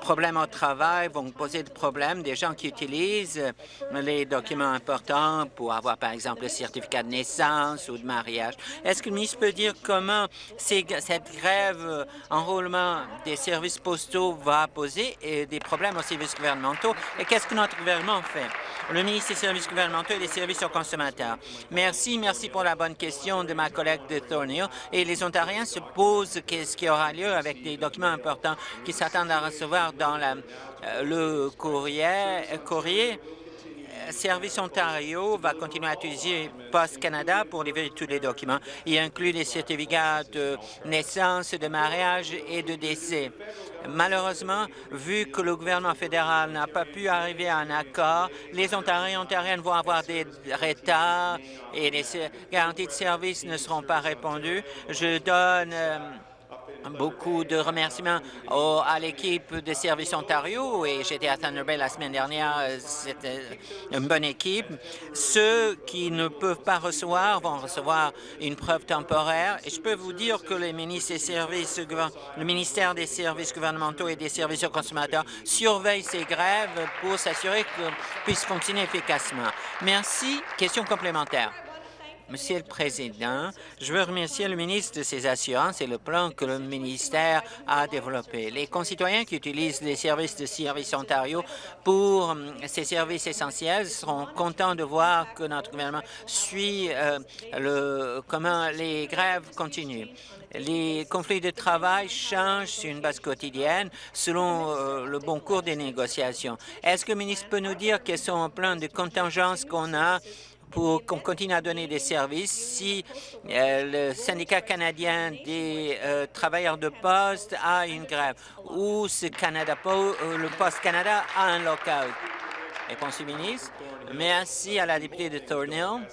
problèmes au travail vont poser des problèmes des gens qui utilisent les documents importants pour avoir, par exemple, le certificat de naissance ou de mariage. Est-ce que le ministre peut dire comment cette grève enrôlement des services postaux va poser des problèmes aux services gouvernementaux? Et qu'est-ce que notre gouvernement fait? Le ministre des services gouvernementaux et des services aux consommateurs. Merci, merci pour la bonne question de ma collègue de Thornhill. Et les Ontariens se posent qu'est-ce qui aura lieu avec des documents importants qui s'attendent à recevoir dans la, euh, le courrier. courrier. Euh, Service Ontario va continuer à utiliser Post Canada pour livrer tous les documents. Il inclut les certificats de naissance, de mariage et de décès. Malheureusement, vu que le gouvernement fédéral n'a pas pu arriver à un accord, les Ontariens et Ontariennes vont avoir des retards et les garanties de service ne seront pas répondues. Je donne... Beaucoup de remerciements à l'équipe de Services Ontario et j'étais à Thunder Bay la semaine dernière. C'était une bonne équipe. Ceux qui ne peuvent pas recevoir vont recevoir une preuve temporaire. Et je peux vous dire que les ministres des services, le ministère des services gouvernementaux et des services aux consommateurs surveille ces grèves pour s'assurer qu'elles puissent fonctionner efficacement. Merci. Question complémentaire. Monsieur le Président, je veux remercier le ministre de ses assurances et le plan que le ministère a développé. Les concitoyens qui utilisent les services de Service Ontario pour hum, ces services essentiels seront contents de voir que notre gouvernement suit euh, le, comment les grèves continuent. Les conflits de travail changent sur une base quotidienne selon euh, le bon cours des négociations. Est-ce que le ministre peut nous dire quels sont les plans de contingence qu'on a pour qu'on continue à donner des services si euh, le syndicat canadien des euh, travailleurs de poste a une grève ou ce Canada, euh, le Poste Canada a un lockout. Merci à la députée de Thornhill.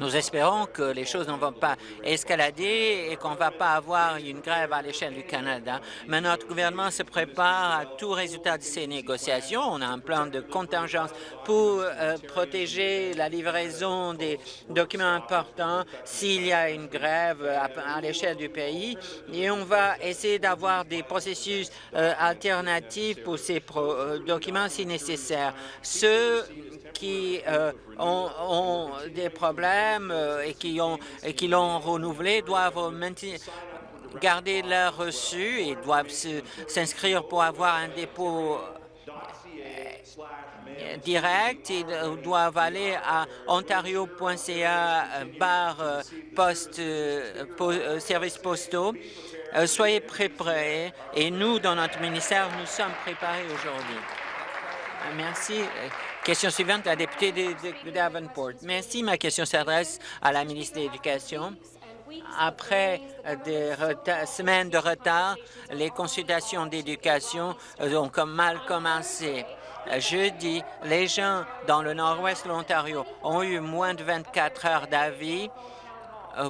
Nous espérons que les choses ne vont pas escalader et qu'on ne va pas avoir une grève à l'échelle du Canada. Mais notre gouvernement se prépare à tout résultat de ces négociations. On a un plan de contingence pour euh, protéger la livraison des documents importants s'il y a une grève à, l'échelle du pays. Et on va essayer d'avoir des processus euh, alternatifs pour ces euh, documents si nécessaire. Ceux qui ont, des problèmes euh, et qui ont et qui l'ont renouvelé doivent garder leur reçu et doivent s'inscrire pour avoir un dépôt euh, direct. Ils doivent aller à ontario.ca barre poste postaux. Euh, soyez préparés et nous, dans notre ministère, nous sommes préparés aujourd'hui. Merci. Question suivante, la députée de, Davenport. Merci. Ma question s'adresse à la ministre de l'Éducation. Après des semaines de retard, les consultations d'éducation ont comme mal commencé. Jeudi, les gens dans le nord-ouest de l'Ontario ont eu moins de 24 heures d'avis euh,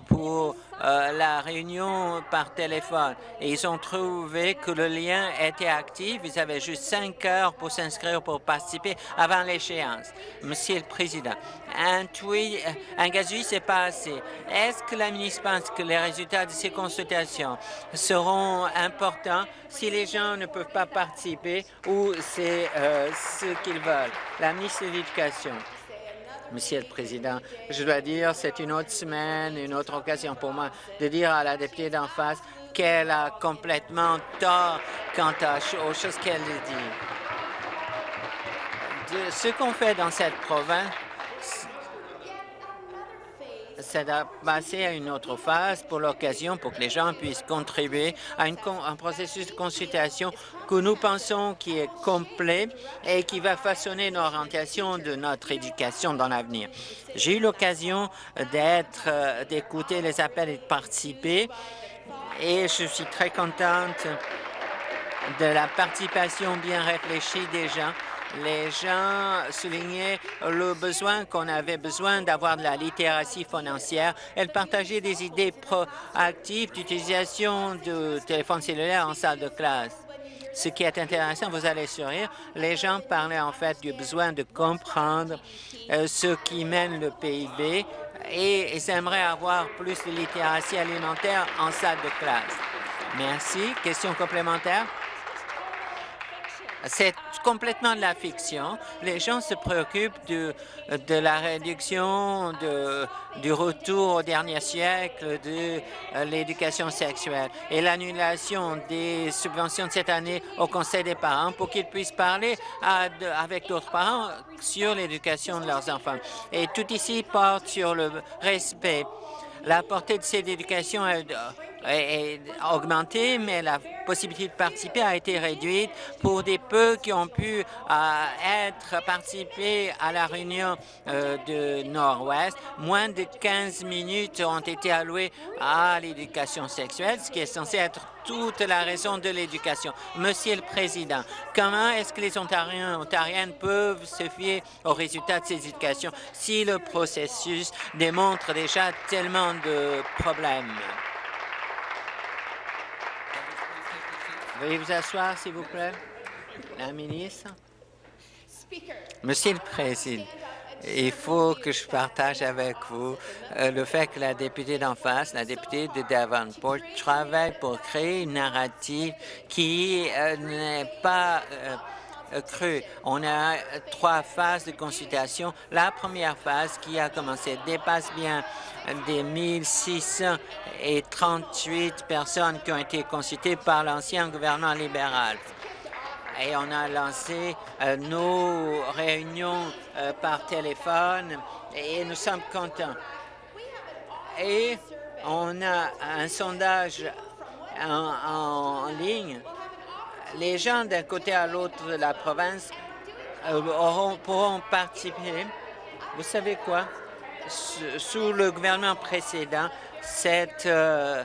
pour euh, la réunion par téléphone et ils ont trouvé que le lien était actif. Ils avaient juste cinq heures pour s'inscrire pour participer avant l'échéance. Monsieur le Président, un tweet, un gazouille, pas assez. Est-ce que la ministre pense que les résultats de ces consultations seront importants si les gens ne peuvent pas participer ou c'est euh, ce qu'ils veulent? La ministre de l'Éducation. Monsieur le Président, je dois dire, c'est une autre semaine, une autre occasion pour moi de dire à la députée d'en face qu'elle a complètement tort quant aux choses qu'elle dit. Ce qu'on fait dans cette province, c'est de passer à une autre phase pour l'occasion, pour que les gens puissent contribuer à un processus de consultation que nous pensons qui est complet et qui va façonner l'orientation de notre éducation dans l'avenir. J'ai eu l'occasion d'être, euh, d'écouter les appels et de participer et je suis très contente de la participation bien réfléchie des gens les gens soulignaient le besoin qu'on avait besoin d'avoir de la littératie financière. Elles partageaient des idées proactives d'utilisation de téléphones cellulaires en salle de classe. Ce qui est intéressant, vous allez sourire, les gens parlaient en fait du besoin de comprendre euh, ce qui mène le PIB et ils aimeraient avoir plus de littératie alimentaire en salle de classe. Merci. Question complémentaire? C'est complètement de la fiction. Les gens se préoccupent de, de la réduction de, du retour au dernier siècle de euh, l'éducation sexuelle et l'annulation des subventions de cette année au Conseil des parents pour qu'ils puissent parler avec d'autres parents sur l'éducation de leurs enfants. Et tout ici porte sur le respect. La portée de cette éducation est est augmenté, mais la possibilité de participer a été réduite pour des peu qui ont pu euh, être participés à la réunion euh, de Nord-Ouest. Moins de 15 minutes ont été allouées à l'éducation sexuelle, ce qui est censé être toute la raison de l'éducation. Monsieur le Président, comment est-ce que les Ontariens et Ontariennes peuvent se fier aux résultats de ces éducations si le processus démontre déjà tellement de problèmes? Veuillez vous asseoir, s'il vous plaît. La ministre. Monsieur le Président, il faut que je partage avec vous euh, le fait que la députée d'en face, la députée de Davenport, travaille pour créer une narrative qui euh, n'est pas euh, euh. On a trois phases de consultation. La première phase qui a commencé dépasse bien des 1638 personnes qui ont été consultées par l'ancien gouvernement libéral. Et on a lancé euh, nos réunions euh, par téléphone et nous sommes contents. Et on a un sondage en ligne les gens d'un côté à l'autre de la province euh, pourront participer. Vous savez quoi? Sous le gouvernement précédent, cette euh,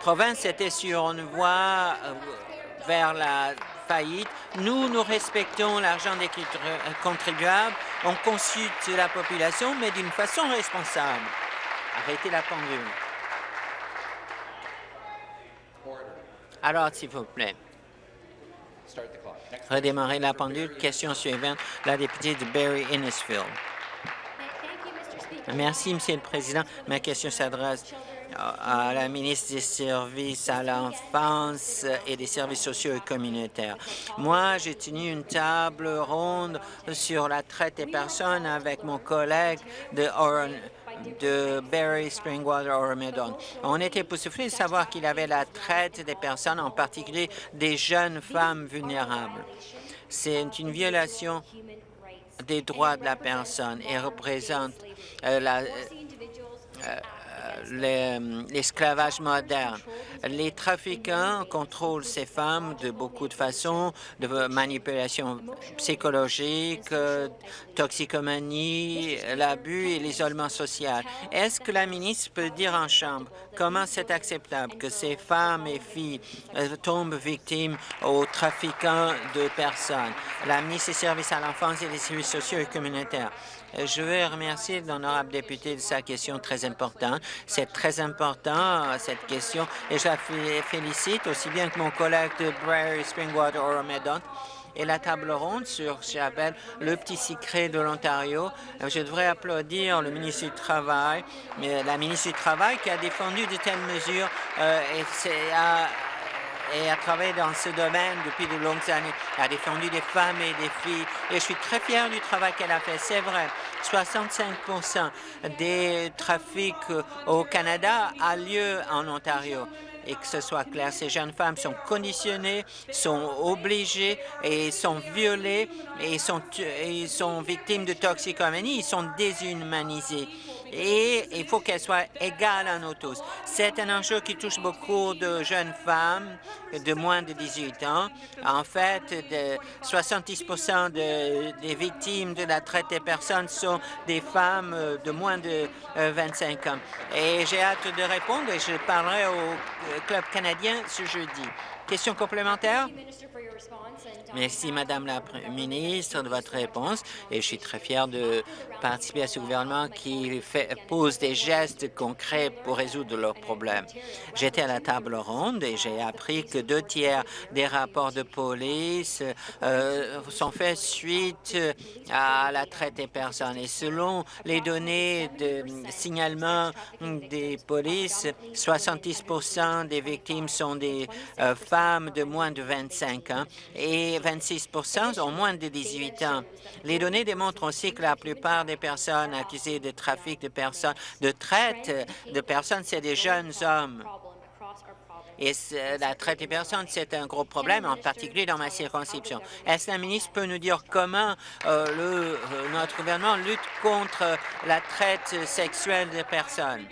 province était sur une voie euh, vers la faillite. Nous, nous respectons l'argent des contribuables. On consulte la population, mais d'une façon responsable. Arrêtez la pendule. Alors, s'il vous plaît. Redémarrer la pendule. Question suivante, la députée de Barry Innisfield. Merci, Monsieur le Président. Ma question s'adresse à la ministre des Services à l'enfance et des services sociaux et communautaires. Moi, j'ai tenu une table ronde sur la traite des personnes avec mon collègue de Orange de Barry Springwater Oromedon. On était époustouflés de savoir qu'il avait la traite des personnes, en particulier des jeunes femmes vulnérables. C'est une violation des droits de la personne et représente euh, la, euh, l'esclavage moderne. Les trafiquants contrôlent ces femmes de beaucoup de façons, de manipulation psychologique, toxicomanie, l'abus et l'isolement social. Est-ce que la ministre peut dire en Chambre comment c'est acceptable que ces femmes et filles euh, tombent victimes aux trafiquants de personnes? La ministre des Services à l'enfance et des services sociaux et communautaires. Je veux remercier l'honorable député de sa question très importante. C'est très important, cette question, et je la félicite aussi bien que mon collègue de Prairie Springwater Oromedon et la table ronde sur, j'appelle, le petit secret de l'Ontario. Je devrais applaudir le ministre du Travail, mais la ministre du Travail qui a défendu de telles mesures euh, et a et a travaillé dans ce domaine depuis de longues années. Elle a défendu des femmes et des filles et je suis très fier du travail qu'elle a fait. C'est vrai, 65% des trafics au Canada a lieu en Ontario et que ce soit clair, ces jeunes femmes sont conditionnées, sont obligées et sont violées et sont, et sont victimes de toxicomanie, ils sont déshumanisés et il faut qu'elle soit égale à nous tous. C'est un enjeu qui touche beaucoup de jeunes femmes de moins de 18 ans. En fait, de 70 des victimes de la traite des personnes sont des femmes de moins de 25 ans. Et j'ai hâte de répondre et je parlerai au Club canadien ce jeudi. Question complémentaire? Merci, Madame la ministre, de votre réponse. Et je suis très fier de participer à ce gouvernement qui fait, pose des gestes concrets pour résoudre leurs problèmes. J'étais à la table ronde et j'ai appris que deux tiers des rapports de police euh, sont faits suite à la traite des personnes. Et selon les données de signalement des polices, 70 des victimes sont des euh, femmes femmes de moins de 25 ans et 26 ont moins de 18 ans. Les données démontrent aussi que la plupart des personnes accusées de trafic de personnes, de traite de personnes, c'est des jeunes hommes. Et la traite des personnes, c'est un gros problème, en particulier dans ma circonscription. Est-ce que la ministre peut nous dire comment euh, le, euh, notre gouvernement lutte contre la traite sexuelle des personnes?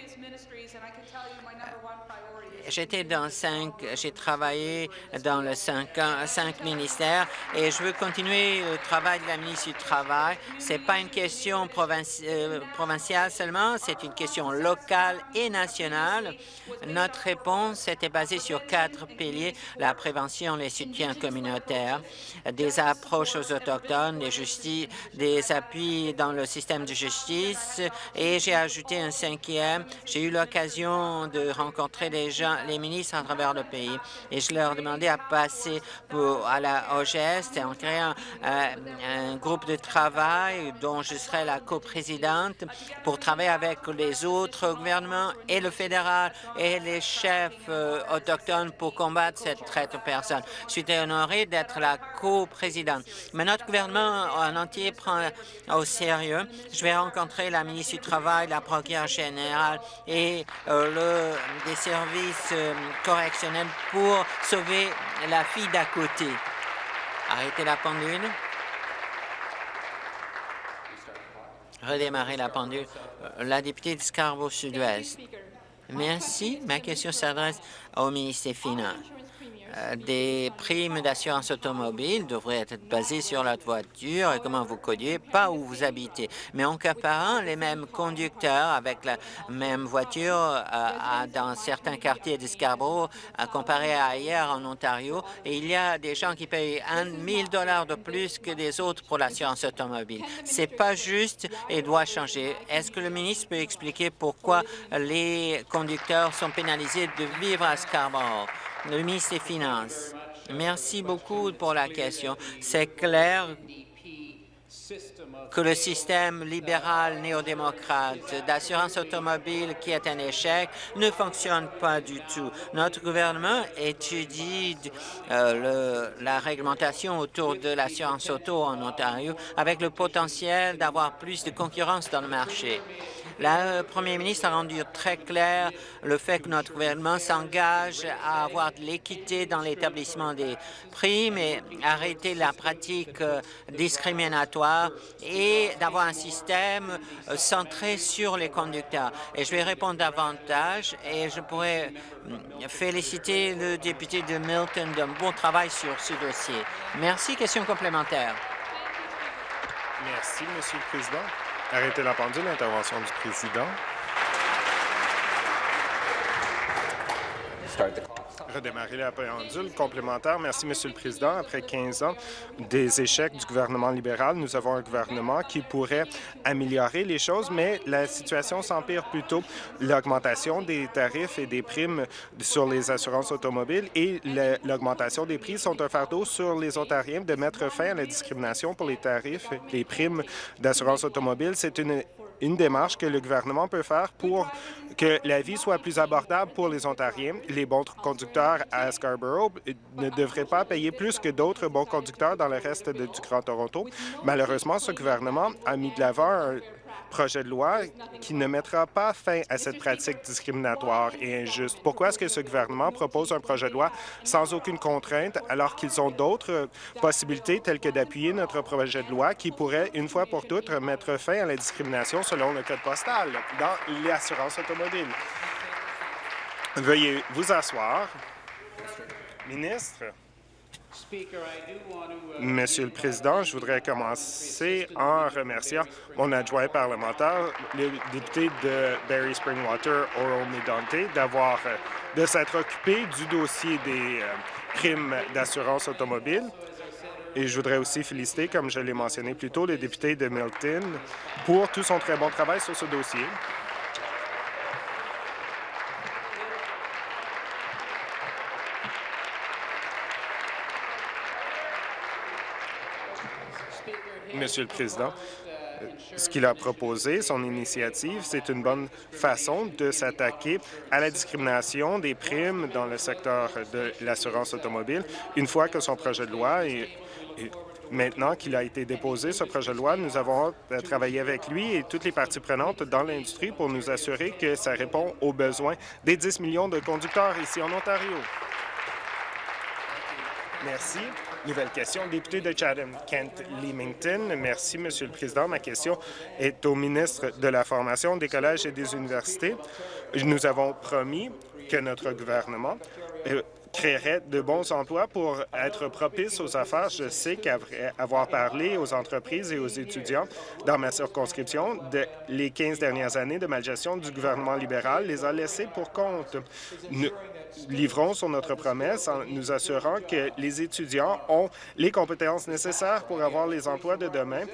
J'étais dans cinq, j'ai travaillé dans le cinq, cinq ministères et je veux continuer le travail de la ministre du Travail. C'est pas une question euh, provinciale seulement, c'est une question locale et nationale. Notre réponse était basée sur quatre piliers, la prévention, les soutiens communautaires, des approches aux Autochtones, des, des appuis dans le système de justice et j'ai ajouté un cinquième. J'ai eu l'occasion de rencontrer des gens les ministres à travers le pays et je leur demandais à passer à la OGS en créant euh, un groupe de travail dont je serai la coprésidente pour travailler avec les autres gouvernements et le fédéral et les chefs euh, autochtones pour combattre cette traite aux personnes. Je suis honoré d'être la coprésidente. Mais notre gouvernement en entier prend au sérieux. Je vais rencontrer la ministre du Travail, la procureure générale et euh, le, des services euh, correctionnel pour sauver la fille d'à côté. Arrêtez la pendule. Redémarrer la pendule. Euh, la députée de Scarborough-Sud-Ouest. Merci. Ma question s'adresse au ministre des Finances. Euh, des primes d'assurance automobile devraient être basées sur la voiture et comment vous conduisez, pas où vous habitez. Mais en comparant les mêmes conducteurs avec la même voiture euh, dans certains quartiers de Scarborough, euh, comparé à ailleurs en Ontario, il y a des gens qui payent 1 000 dollars de plus que des autres pour l'assurance automobile. C'est pas juste et doit changer. Est-ce que le ministre peut expliquer pourquoi les conducteurs sont pénalisés de vivre à Scarborough? Le ministre des Finances. Merci beaucoup pour la question. C'est clair que le système libéral néo-démocrate d'assurance automobile qui est un échec ne fonctionne pas du tout. Notre gouvernement étudie euh, la réglementation autour de l'assurance auto en Ontario avec le potentiel d'avoir plus de concurrence dans le marché. Le Premier ministre a rendu très clair le fait que notre gouvernement s'engage à avoir de l'équité dans l'établissement des primes et arrêter la pratique euh, discriminatoire et d'avoir un système euh, centré sur les conducteurs. Et je vais répondre davantage et je pourrais hum, féliciter le député de Milton d'un bon travail sur ce dossier. Merci. Question complémentaire. Merci, Monsieur le Président. Arrêtez la pendule, intervention du président. Redémarrer la complémentaire. Merci, Monsieur le Président. Après 15 ans des échecs du gouvernement libéral, nous avons un gouvernement qui pourrait améliorer les choses, mais la situation s'empire plutôt. L'augmentation des tarifs et des primes sur les assurances automobiles et l'augmentation des prix sont un fardeau sur les Ontariens de mettre fin à la discrimination pour les tarifs, les primes d'assurance automobile. C'est une une démarche que le gouvernement peut faire pour que la vie soit plus abordable pour les Ontariens. Les bons conducteurs à Scarborough ne devraient pas payer plus que d'autres bons conducteurs dans le reste du Grand Toronto. Malheureusement, ce gouvernement a mis de l'avant un projet de loi qui ne mettra pas fin à cette pratique discriminatoire et injuste. Pourquoi est-ce que ce gouvernement propose un projet de loi sans aucune contrainte alors qu'ils ont d'autres possibilités telles que d'appuyer notre projet de loi qui pourrait, une fois pour toutes, mettre fin à la discrimination selon le code postal dans l'assurance automobile? Veuillez vous asseoir. Ministre? Monsieur le Président, je voudrais commencer en remerciant mon adjoint parlementaire, le député de Barry Springwater, Oral Medante, d'avoir euh, de s'être occupé du dossier des euh, primes d'assurance automobile. Et je voudrais aussi féliciter, comme je l'ai mentionné plus tôt, le député de Milton pour tout son très bon travail sur ce dossier. Monsieur le Président. ce qu'il a proposé, son initiative, c'est une bonne façon de s'attaquer à la discrimination des primes dans le secteur de l'assurance automobile. Une fois que son projet de loi est, Maintenant qu'il a été déposé, ce projet de loi, nous avons travaillé avec lui et toutes les parties prenantes dans l'industrie pour nous assurer que ça répond aux besoins des 10 millions de conducteurs ici en Ontario. Merci. Nouvelle question. Député de Chatham-Kent-Leamington. Merci, Monsieur le Président. Ma question est au ministre de la Formation, des collèges et des universités. Nous avons promis que notre gouvernement euh, créerait de bons emplois pour être propice aux affaires. Je sais qu'après avoir parlé aux entreprises et aux étudiants dans ma circonscription, les 15 dernières années de malgestion du gouvernement libéral les a laissés pour compte. Nous livrons sur notre promesse en nous assurant que les étudiants ont les compétences nécessaires pour avoir les emplois de demain.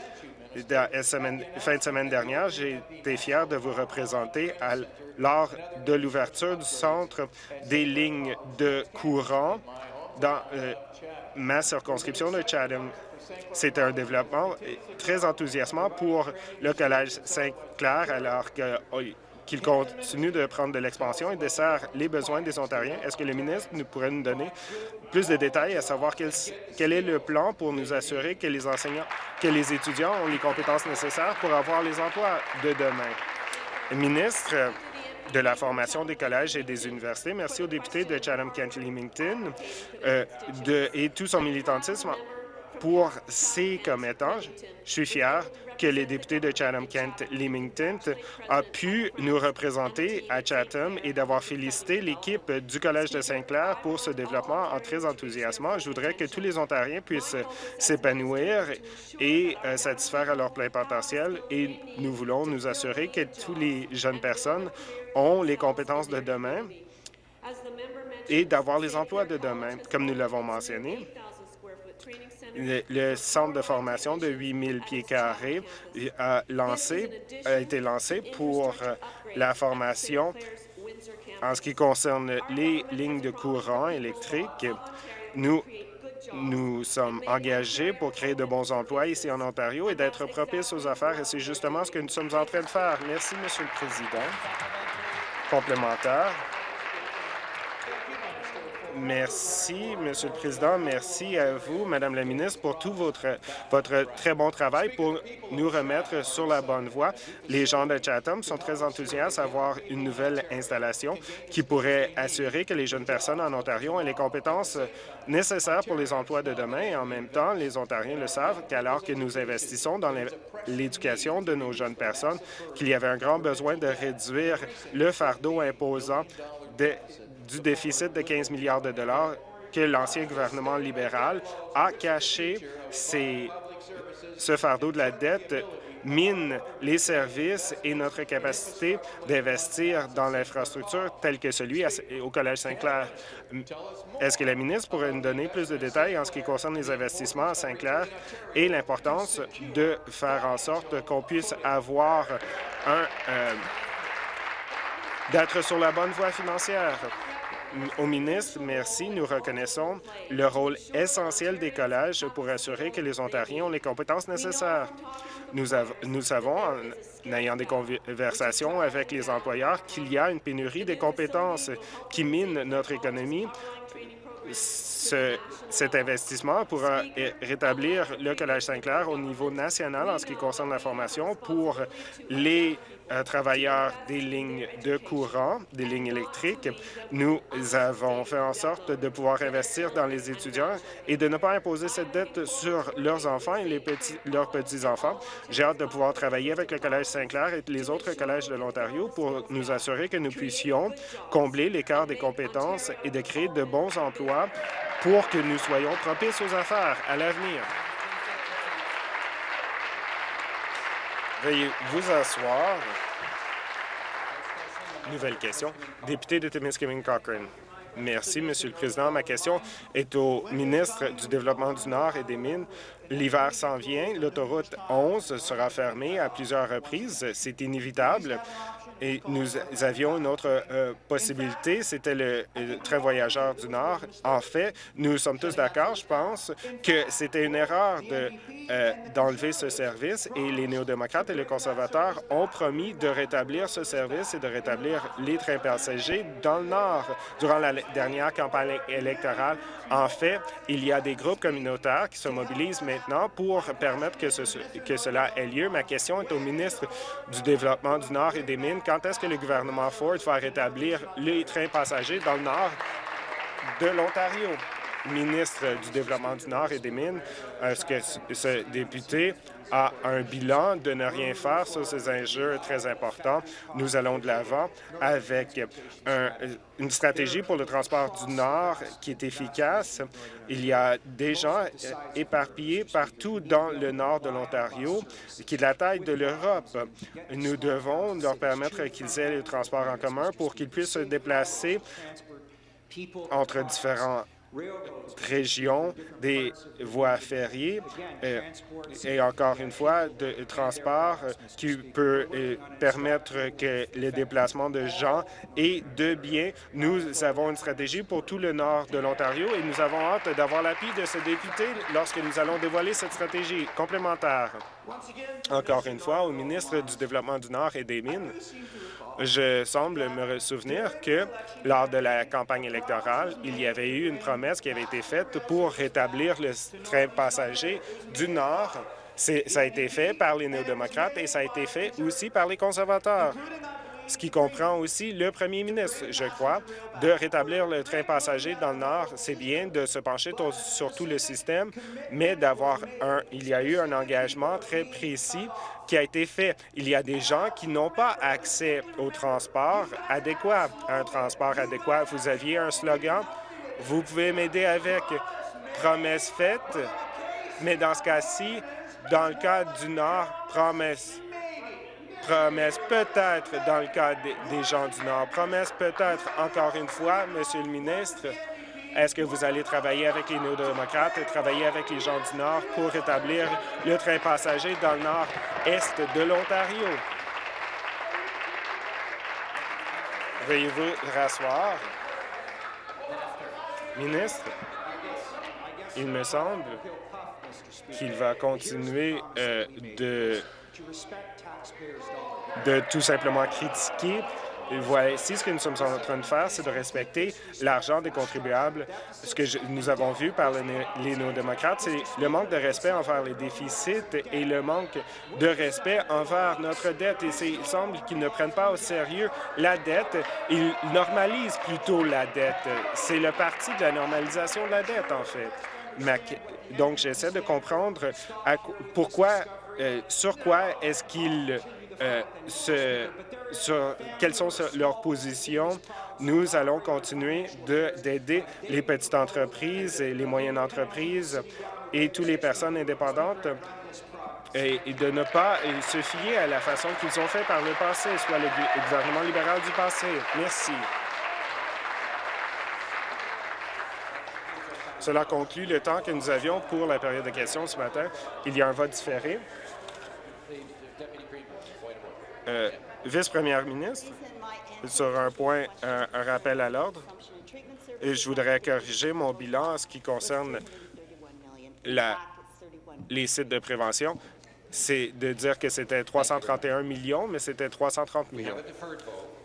Semaine, fin de semaine dernière, j'ai été fier de vous représenter à lors de l'ouverture du centre des lignes de courant dans euh, ma circonscription de Chatham. C'est un développement très enthousiasmant pour le Collège Saint-Clair alors oh, qu'il continue de prendre de l'expansion et dessert les besoins des Ontariens. Est-ce que le ministre nous pourrait nous donner plus de détails à savoir quel, est le plan pour nous assurer que les enseignants, que les étudiants ont les compétences nécessaires pour avoir les emplois de demain? ministre, de la formation des collèges et des universités. Merci au député de Chatham-Kent-Leamington euh, et tout son militantisme pour ses commettants. Je suis fier que les députés de Chatham-Kent-Leamington a pu nous représenter à Chatham et d'avoir félicité l'équipe du Collège de Saint-Clair pour ce développement en très enthousiasmant. Je voudrais que tous les Ontariens puissent s'épanouir et euh, satisfaire à leur plein potentiel et nous voulons nous assurer que tous les jeunes personnes ont les compétences de demain et d'avoir les emplois de demain, comme nous l'avons mentionné. Le, centre de formation de 8 000 pieds carrés a, lancé, a été lancé pour euh, la formation en ce qui concerne les lignes de courant électrique. Nous nous sommes engagés pour créer de bons emplois ici en Ontario et d'être propices aux affaires, et c'est justement ce que nous sommes en train de faire. Merci, Monsieur le Président. Complémentaire. Merci, Monsieur le Président. Merci à vous, Madame la ministre, pour tout votre, votre très bon travail pour nous remettre sur la bonne voie. Les gens de Chatham sont très enthousiastes à voir une nouvelle installation qui pourrait assurer que les jeunes personnes en Ontario aient les compétences nécessaires pour les emplois de demain. Et en même temps, les Ontariens le savent qu'alors que nous investissons dans l'éducation de nos jeunes personnes, qu'il y avait un grand besoin de réduire le fardeau imposant de, du déficit de 15 milliards de dollars que l'ancien gouvernement libéral a caché ce fardeau de la dette mine les services et notre capacité d'investir dans l'infrastructure telle que celui au Collège Saint-Clair. Est-ce que la ministre pourrait nous donner plus de détails en ce qui concerne les investissements à Saint-Clair et l'importance de faire en sorte qu'on puisse avoir un... Euh, d'être sur la bonne voie financière? Au ministre, merci. Nous reconnaissons le rôle essentiel des collèges pour assurer que les Ontariens ont les compétences nécessaires. Nous, nous savons, en ayant des conversations avec les employeurs, qu'il y a une pénurie des compétences qui mine notre économie cet investissement pourra rétablir le Collège Saint-Clair au niveau national en ce qui concerne la formation pour les travailleurs des lignes de courant, des lignes électriques. Nous avons fait en sorte de pouvoir investir dans les étudiants et de ne pas imposer cette dette sur leurs enfants et leurs petits-enfants. J'ai hâte de pouvoir travailler avec le Collège Saint-Clair et les autres collèges de l'Ontario pour nous assurer que nous puissions combler l'écart des compétences et de créer de bons emplois pour que nous soyons propices aux affaires à l'avenir. Veuillez vous asseoir. Nouvelle question. Député de Timiskaming Cochrane. Merci, Monsieur le Président. Ma question est au ministre du Développement du Nord et des Mines. L'hiver s'en vient. L'autoroute 11 sera fermée à plusieurs reprises. C'est inévitable. Et nous avions une autre euh, possibilité, c'était le, train voyageur du Nord. En fait, nous sommes tous d'accord, je pense, que c'était une erreur euh, d'enlever ce service et les néo-démocrates et les conservateurs ont promis de rétablir ce service et de rétablir les trains passagers dans le Nord durant la dernière campagne électorale. En fait, il y a des groupes communautaires qui se mobilisent maintenant pour permettre que cela ait lieu. Ma question est au ministre du Développement du Nord et des Mines. Quand est-ce que le gouvernement Ford va rétablir les trains passagers dans le Nord de l'Ontario? Ministre du Développement du Nord et des Mines, est-ce que ce député a un bilan de ne rien faire sur ces enjeux très importants. Nous allons de l'avant avec une stratégie pour le transport du Nord qui est efficace. Il y a des gens éparpillés partout dans le nord de l'Ontario qui est de la taille de l'Europe. Nous devons leur permettre qu'ils aient le transport en commun pour qu'ils puissent se déplacer entre différents région des voies ferriées euh, et encore une fois de transport euh, qui peut euh, permettre que le déplacement de gens et de biens. Nous avons une stratégie pour tout le nord de l'Ontario et nous avons hâte d'avoir l'appui de ce député lorsque nous allons dévoiler cette stratégie complémentaire. Encore une fois, au ministre du Développement du Nord et des Mines, je semble me souvenir que lors de la campagne électorale, il y avait eu une promesse qui avait été faite pour rétablir le train passager du Nord. Ça a été fait par les néo-démocrates et ça a été fait aussi par les conservateurs ce qui comprend aussi le premier ministre, je crois, de rétablir le train passager dans le Nord. C'est bien de se pencher sur tout le système, mais d'avoir un... Il y a eu un engagement très précis qui a été fait. Il y a des gens qui n'ont pas accès au transport adéquat, un transport adéquat. Vous aviez un slogan, vous pouvez m'aider avec promesse faite, mais dans ce cas-ci, dans le cas du Nord, promesse promesse peut-être dans le cas des gens du Nord, promesse peut-être encore une fois, Monsieur le ministre, est-ce que vous allez travailler avec les néo-démocrates et travailler avec les gens du Nord pour rétablir le train passager dans le nord-est de l'Ontario? Veuillez-vous rasseoir? Ministre, il me semble qu'il va continuer euh, de de tout simplement critiquer. Voici ce que nous sommes en train de faire, c'est de respecter l'argent des contribuables. Ce que nous avons vu par les néo-démocrates, c'est le manque de respect envers les déficits et le manque de respect envers notre dette. Et il semble qu'ils ne prennent pas au sérieux la dette. Ils normalisent plutôt la dette. C'est le parti de la normalisation de la dette, en fait. Donc, j'essaie de comprendre pourquoi euh, sur quoi est-ce qu'ils euh, se, sur quelles sont leurs positions? Nous allons continuer d'aider les petites entreprises et les moyennes entreprises et toutes les personnes indépendantes et, de ne pas se fier à la façon qu'ils ont fait par le passé, soit le gouvernement libéral du passé. Merci. Cela conclut le temps que nous avions pour la période de questions ce matin. Il y a un vote différé. Euh, vice-première ministre, sur un point, un, rappel à l'ordre, je voudrais corriger mon bilan en ce qui concerne la, les sites de prévention. C'est de dire que c'était 331 millions, mais c'était 330 millions.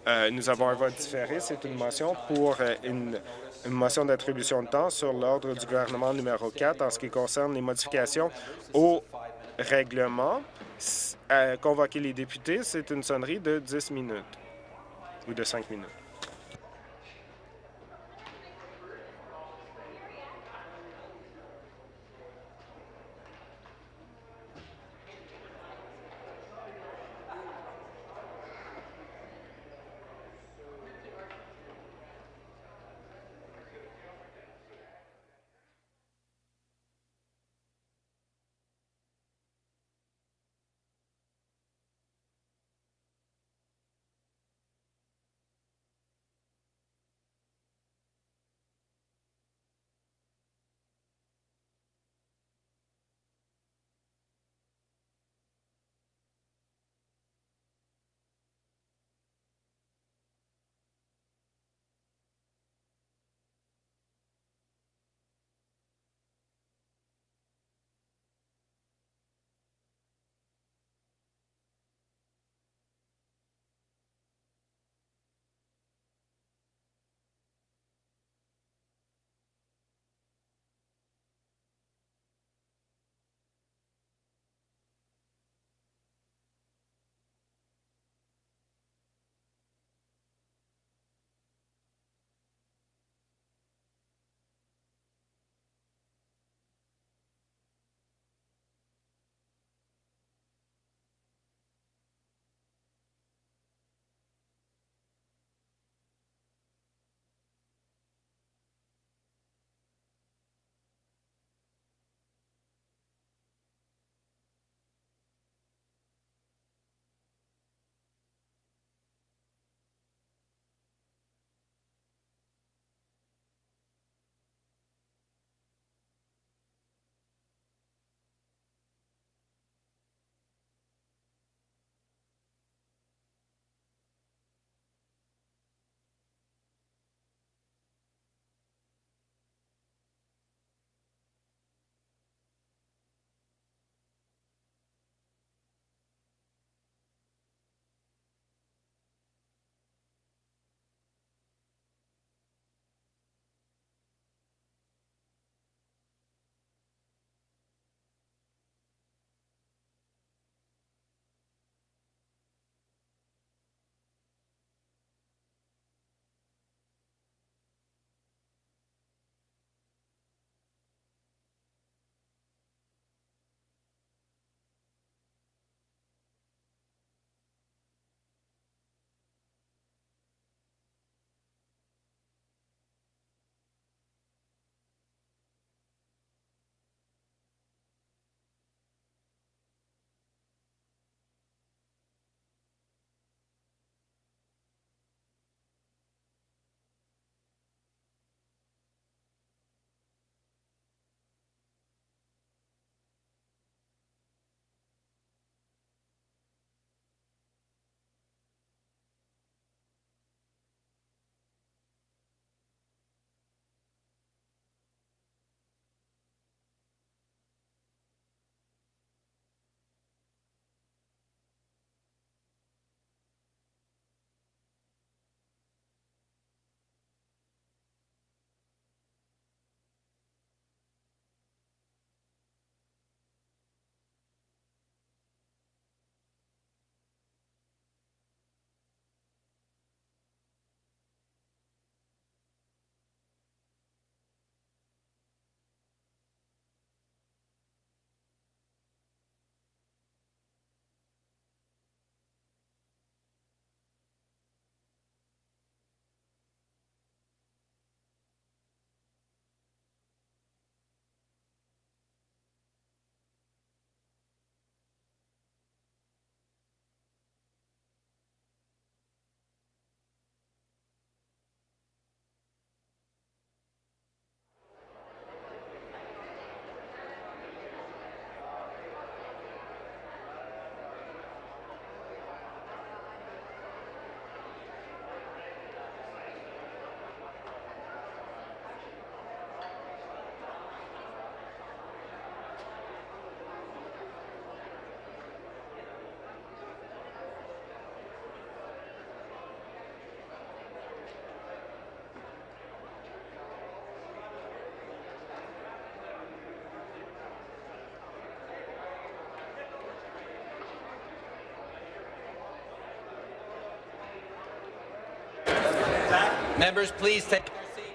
Euh, nous avons un vote différé. C'est une motion pour euh, une, une motion d'attribution de temps sur l'ordre du gouvernement numéro 4 en ce qui concerne les modifications au règlement convoquer les députés, c'est une sonnerie de 10 minutes ou de 5 minutes.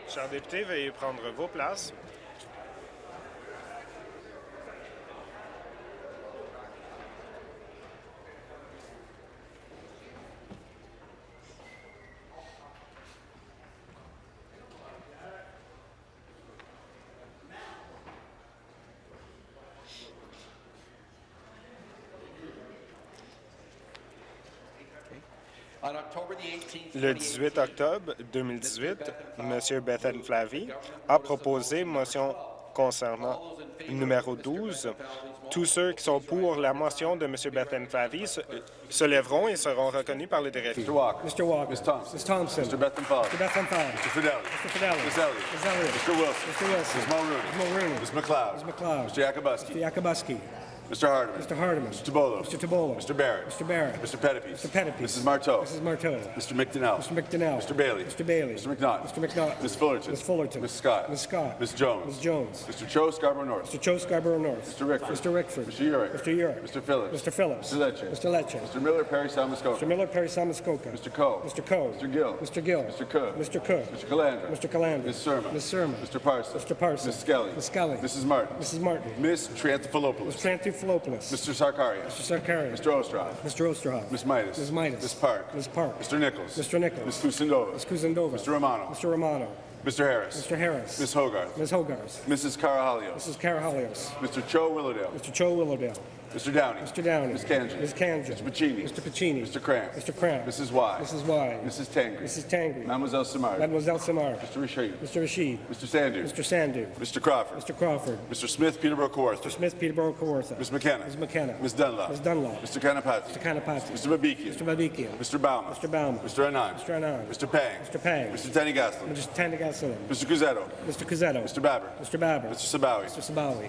Chers députés, veuillez prendre vos places. Le 18 octobre 2018, M. Bethan Flavy a proposé une motion concernant numéro 12. Tous ceux qui sont pour la motion de M. Bethan Flavy se, se lèveront et seront reconnus par le directeur. Mr. Walker. Mr. Walker. Ms. Thompson. Ms. Thompson. Mr. Bethan Fowler. Mr. Bethan Fowler. Mr. Fidelli. Mr. Fidelli. Ms. Elliott. Ms. Elliott. Mr. Wilson. Mr. Wilson. Ms. Mulrooney. Ms. Mulrooney. Ms. McLeod. Ms. McLeod. Mr. Yakubuski. Mr. Yakubuski. Mr. Hardeman. Mr. Hardeman. Mr. Tabolo. Mr. Tabolo. Mr. Barrett. Mr. Barrett. Mr. Pettipies. Mr. Pettipies. Mrs. Marteau. Mrs. Marteau. Mr. McDonnell. Mr. McDonnell. Mr. Bailey. Mr. Bailey. Mr. McNaught. Mr. McNaught. Ms. Fullerton. Ms. Fullerton. Ms. Scott. Ms. Scott. Ms. Jones. Ms. Jones. Mr. Cho Scarborough North. Mr. Joe Scarborough North. Mr. Rickford. Mr. Rickford. Mr. Urick. Mr. Urick. Mr. Phillips. Mr. Phillips. Mr. Lecce. Mr. Lecce. Mr. Miller Perry Salmascoca. Mr. Miller, Perry Samuskoka. Mr. Coe. Mr. Coe. Mr. Gill. Mr. Gill. Mr. Cook. Mr. Cook. Mr. Calandra. Mr. Calandra. Ms. Surma. Ms. Surma. Mr. Parsons. Mr. Parsons. Ms. Skelly. Ms. Skelly. Mrs. Martin. Mrs. Martin. Ms. Triantafilopoulos. Mr. Anthopoulos. Mr. Sarkaria. Mr. Sarkaria. Mr. Ostrov. Mr. Osterhoff. Ms. Midas. Ms. Midas. Ms. Park. Ms. Park. Mr. Nichols. Mr. Nichols. Ms. Kusindova. Ms. Kuzendova. Mr. Romano. Mr. Romano. Mr. Harris. Mr. Harris. Ms. Hogarth. Ms. Hogarth. Mrs. Carahalios. Mrs. Carahalios. Mr. Cho Willowdale. Mr. Cho Willowdale. Mr. Downey. Mr. Downey. Ms. Kanji. Ms. Kanji. Mr. Pacini. Mr. Pacini. Mr. Cramp. Mr. Cramp. Mrs. Y. Mrs. Y. Mrs. Tangri. Mrs. Tangri. Mademoiselle Samard. Mademoiselle Samar. Mr. Rashid. Mr. Rashid. Mr. Sandu. Mr. Sandu. Mr. Crawford. Mr. Crawford. Mr. Smith, Peterborough Kawartha. Mr. Smith, Peterborough, Kawartha. Ms. McKenna. Ms. McKenna. Ms. Dunlop. Ms. Dunlop. Mr. Kanapati. Mr. Kanapati. Mr. Babikian. Mr. Babikian. Mr. Bauman. Mr. Bauman. Mr. Anand. Mr. Anand. Mr. Pang. Mr. Pang. Mr. Tenny Gaslin. Mr. Tanny Tandagasalam. Mr. Cusetto. Mr. Cuzzetto. Mr. Babber. Mr. Babber. Mr. Sabawi. Mr. Sabawi.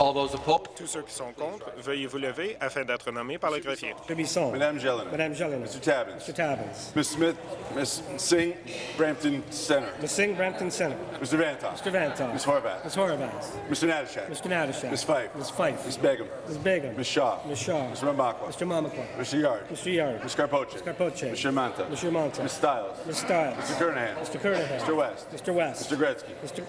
All those opposed? Tous ceux qui sont contre, veuillez vous lever afin d'être nommés par le greffier. Bisson. Madame Jelena. Madame Jelena. Mr. Tabbins. Mr. Tabbins. Ms. Smith. Ms. Singh, Brampton Center. Ms. Singh, Brampton Center. Mr. Vantoff. Mr. Vantoff. Ms. Horvath. Ms. Horvath. Mr. Natashak. Mr. Natashak. Ms. Fife. Ms. Fife. Ms. Begum. Ms. Begum. Ms. Shaw. Ms. Shaw. Mr. Rambakwa. Mr. Mamakwa. Mr. Yard. Mr. Yard. Ms. Carpoche. Carpoche. Mr. Manta. Mr. Monta. Ms. Stiles. Ms. Stiles. Mr. Kernahan. Mr. Kernahan. Mr. West. Mr. West. Mr. Gretzky. Mr.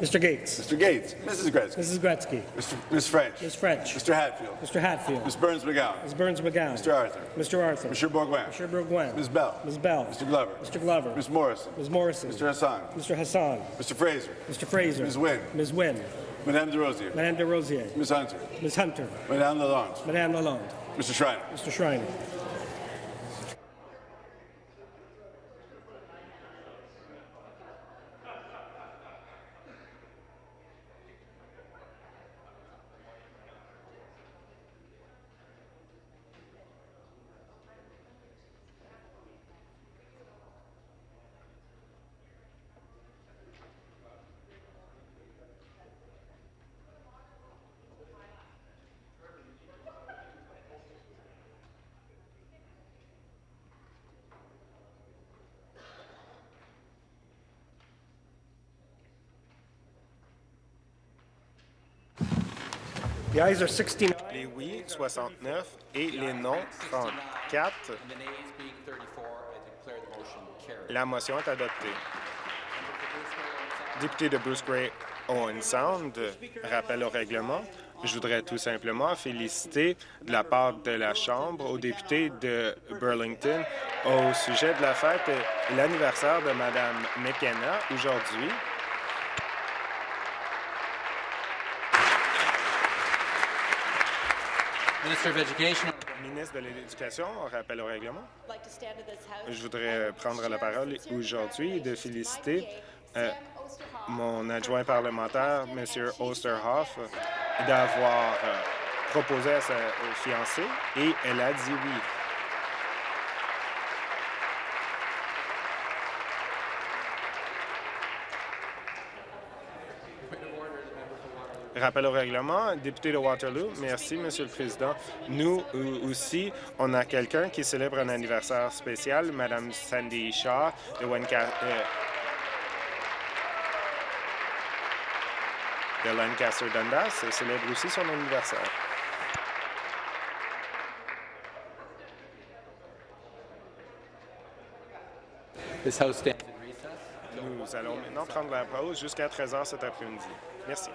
Mr. Gates. Mr. Gates. Mrs. Gretzky. Mrs. Gretzky. Mr. Ms. French. Ms. French. Mr. Hatfield. Mr. Hatfield. Ms. Burns McGowan. Ms. Burns McGowan. Mr. Arthur. Mr. Arthur. Mr. Bourguin. Mr. Bourguin. Ms. Bell. Ms. Bell. Mr. Glover. Mr. Glover. Ms. Morrison. Ms. Morrison. Mr. Hassan. Mr. Hassan. Mr. Fraser. Mr. Fraser. Ms. Wynne. Ms. Wynne. Madame de Rosier. Madame de Rosier. Ms. Hunter. Ms. Hunter. Madame Lalonde. Madame Lalonde. Mr. Schreiner. Mr. Schreiner. Les oui, 69, et les non, 34. The nays being 34, I declare the motion carried. La motion est adoptée. Député de Bruce Gray Owen Sound, rappel au règlement. Je voudrais tout simplement féliciter de la part de la Chambre aux députés de Burlington au sujet de la fête et l'anniversaire de Mme McKenna aujourd'hui. Minister of Education. Ministre de l'Éducation, rappel au règlement. Je voudrais prendre la parole aujourd'hui et de féliciter euh, mon adjoint parlementaire, M. Osterhoff, d'avoir euh, proposé à sa euh, fiancée et elle a dit oui. Rappel au règlement, député de Waterloo. Merci, Monsieur le Président. Nous euh, aussi, on a quelqu'un qui célèbre un anniversaire spécial, Madame Sandy Shaw de Wanca- euh, de Lancaster Dundas célèbre aussi son anniversaire. This House. Nous allons maintenant prendre la pause jusqu'à 13 heures cet après-midi. Merci.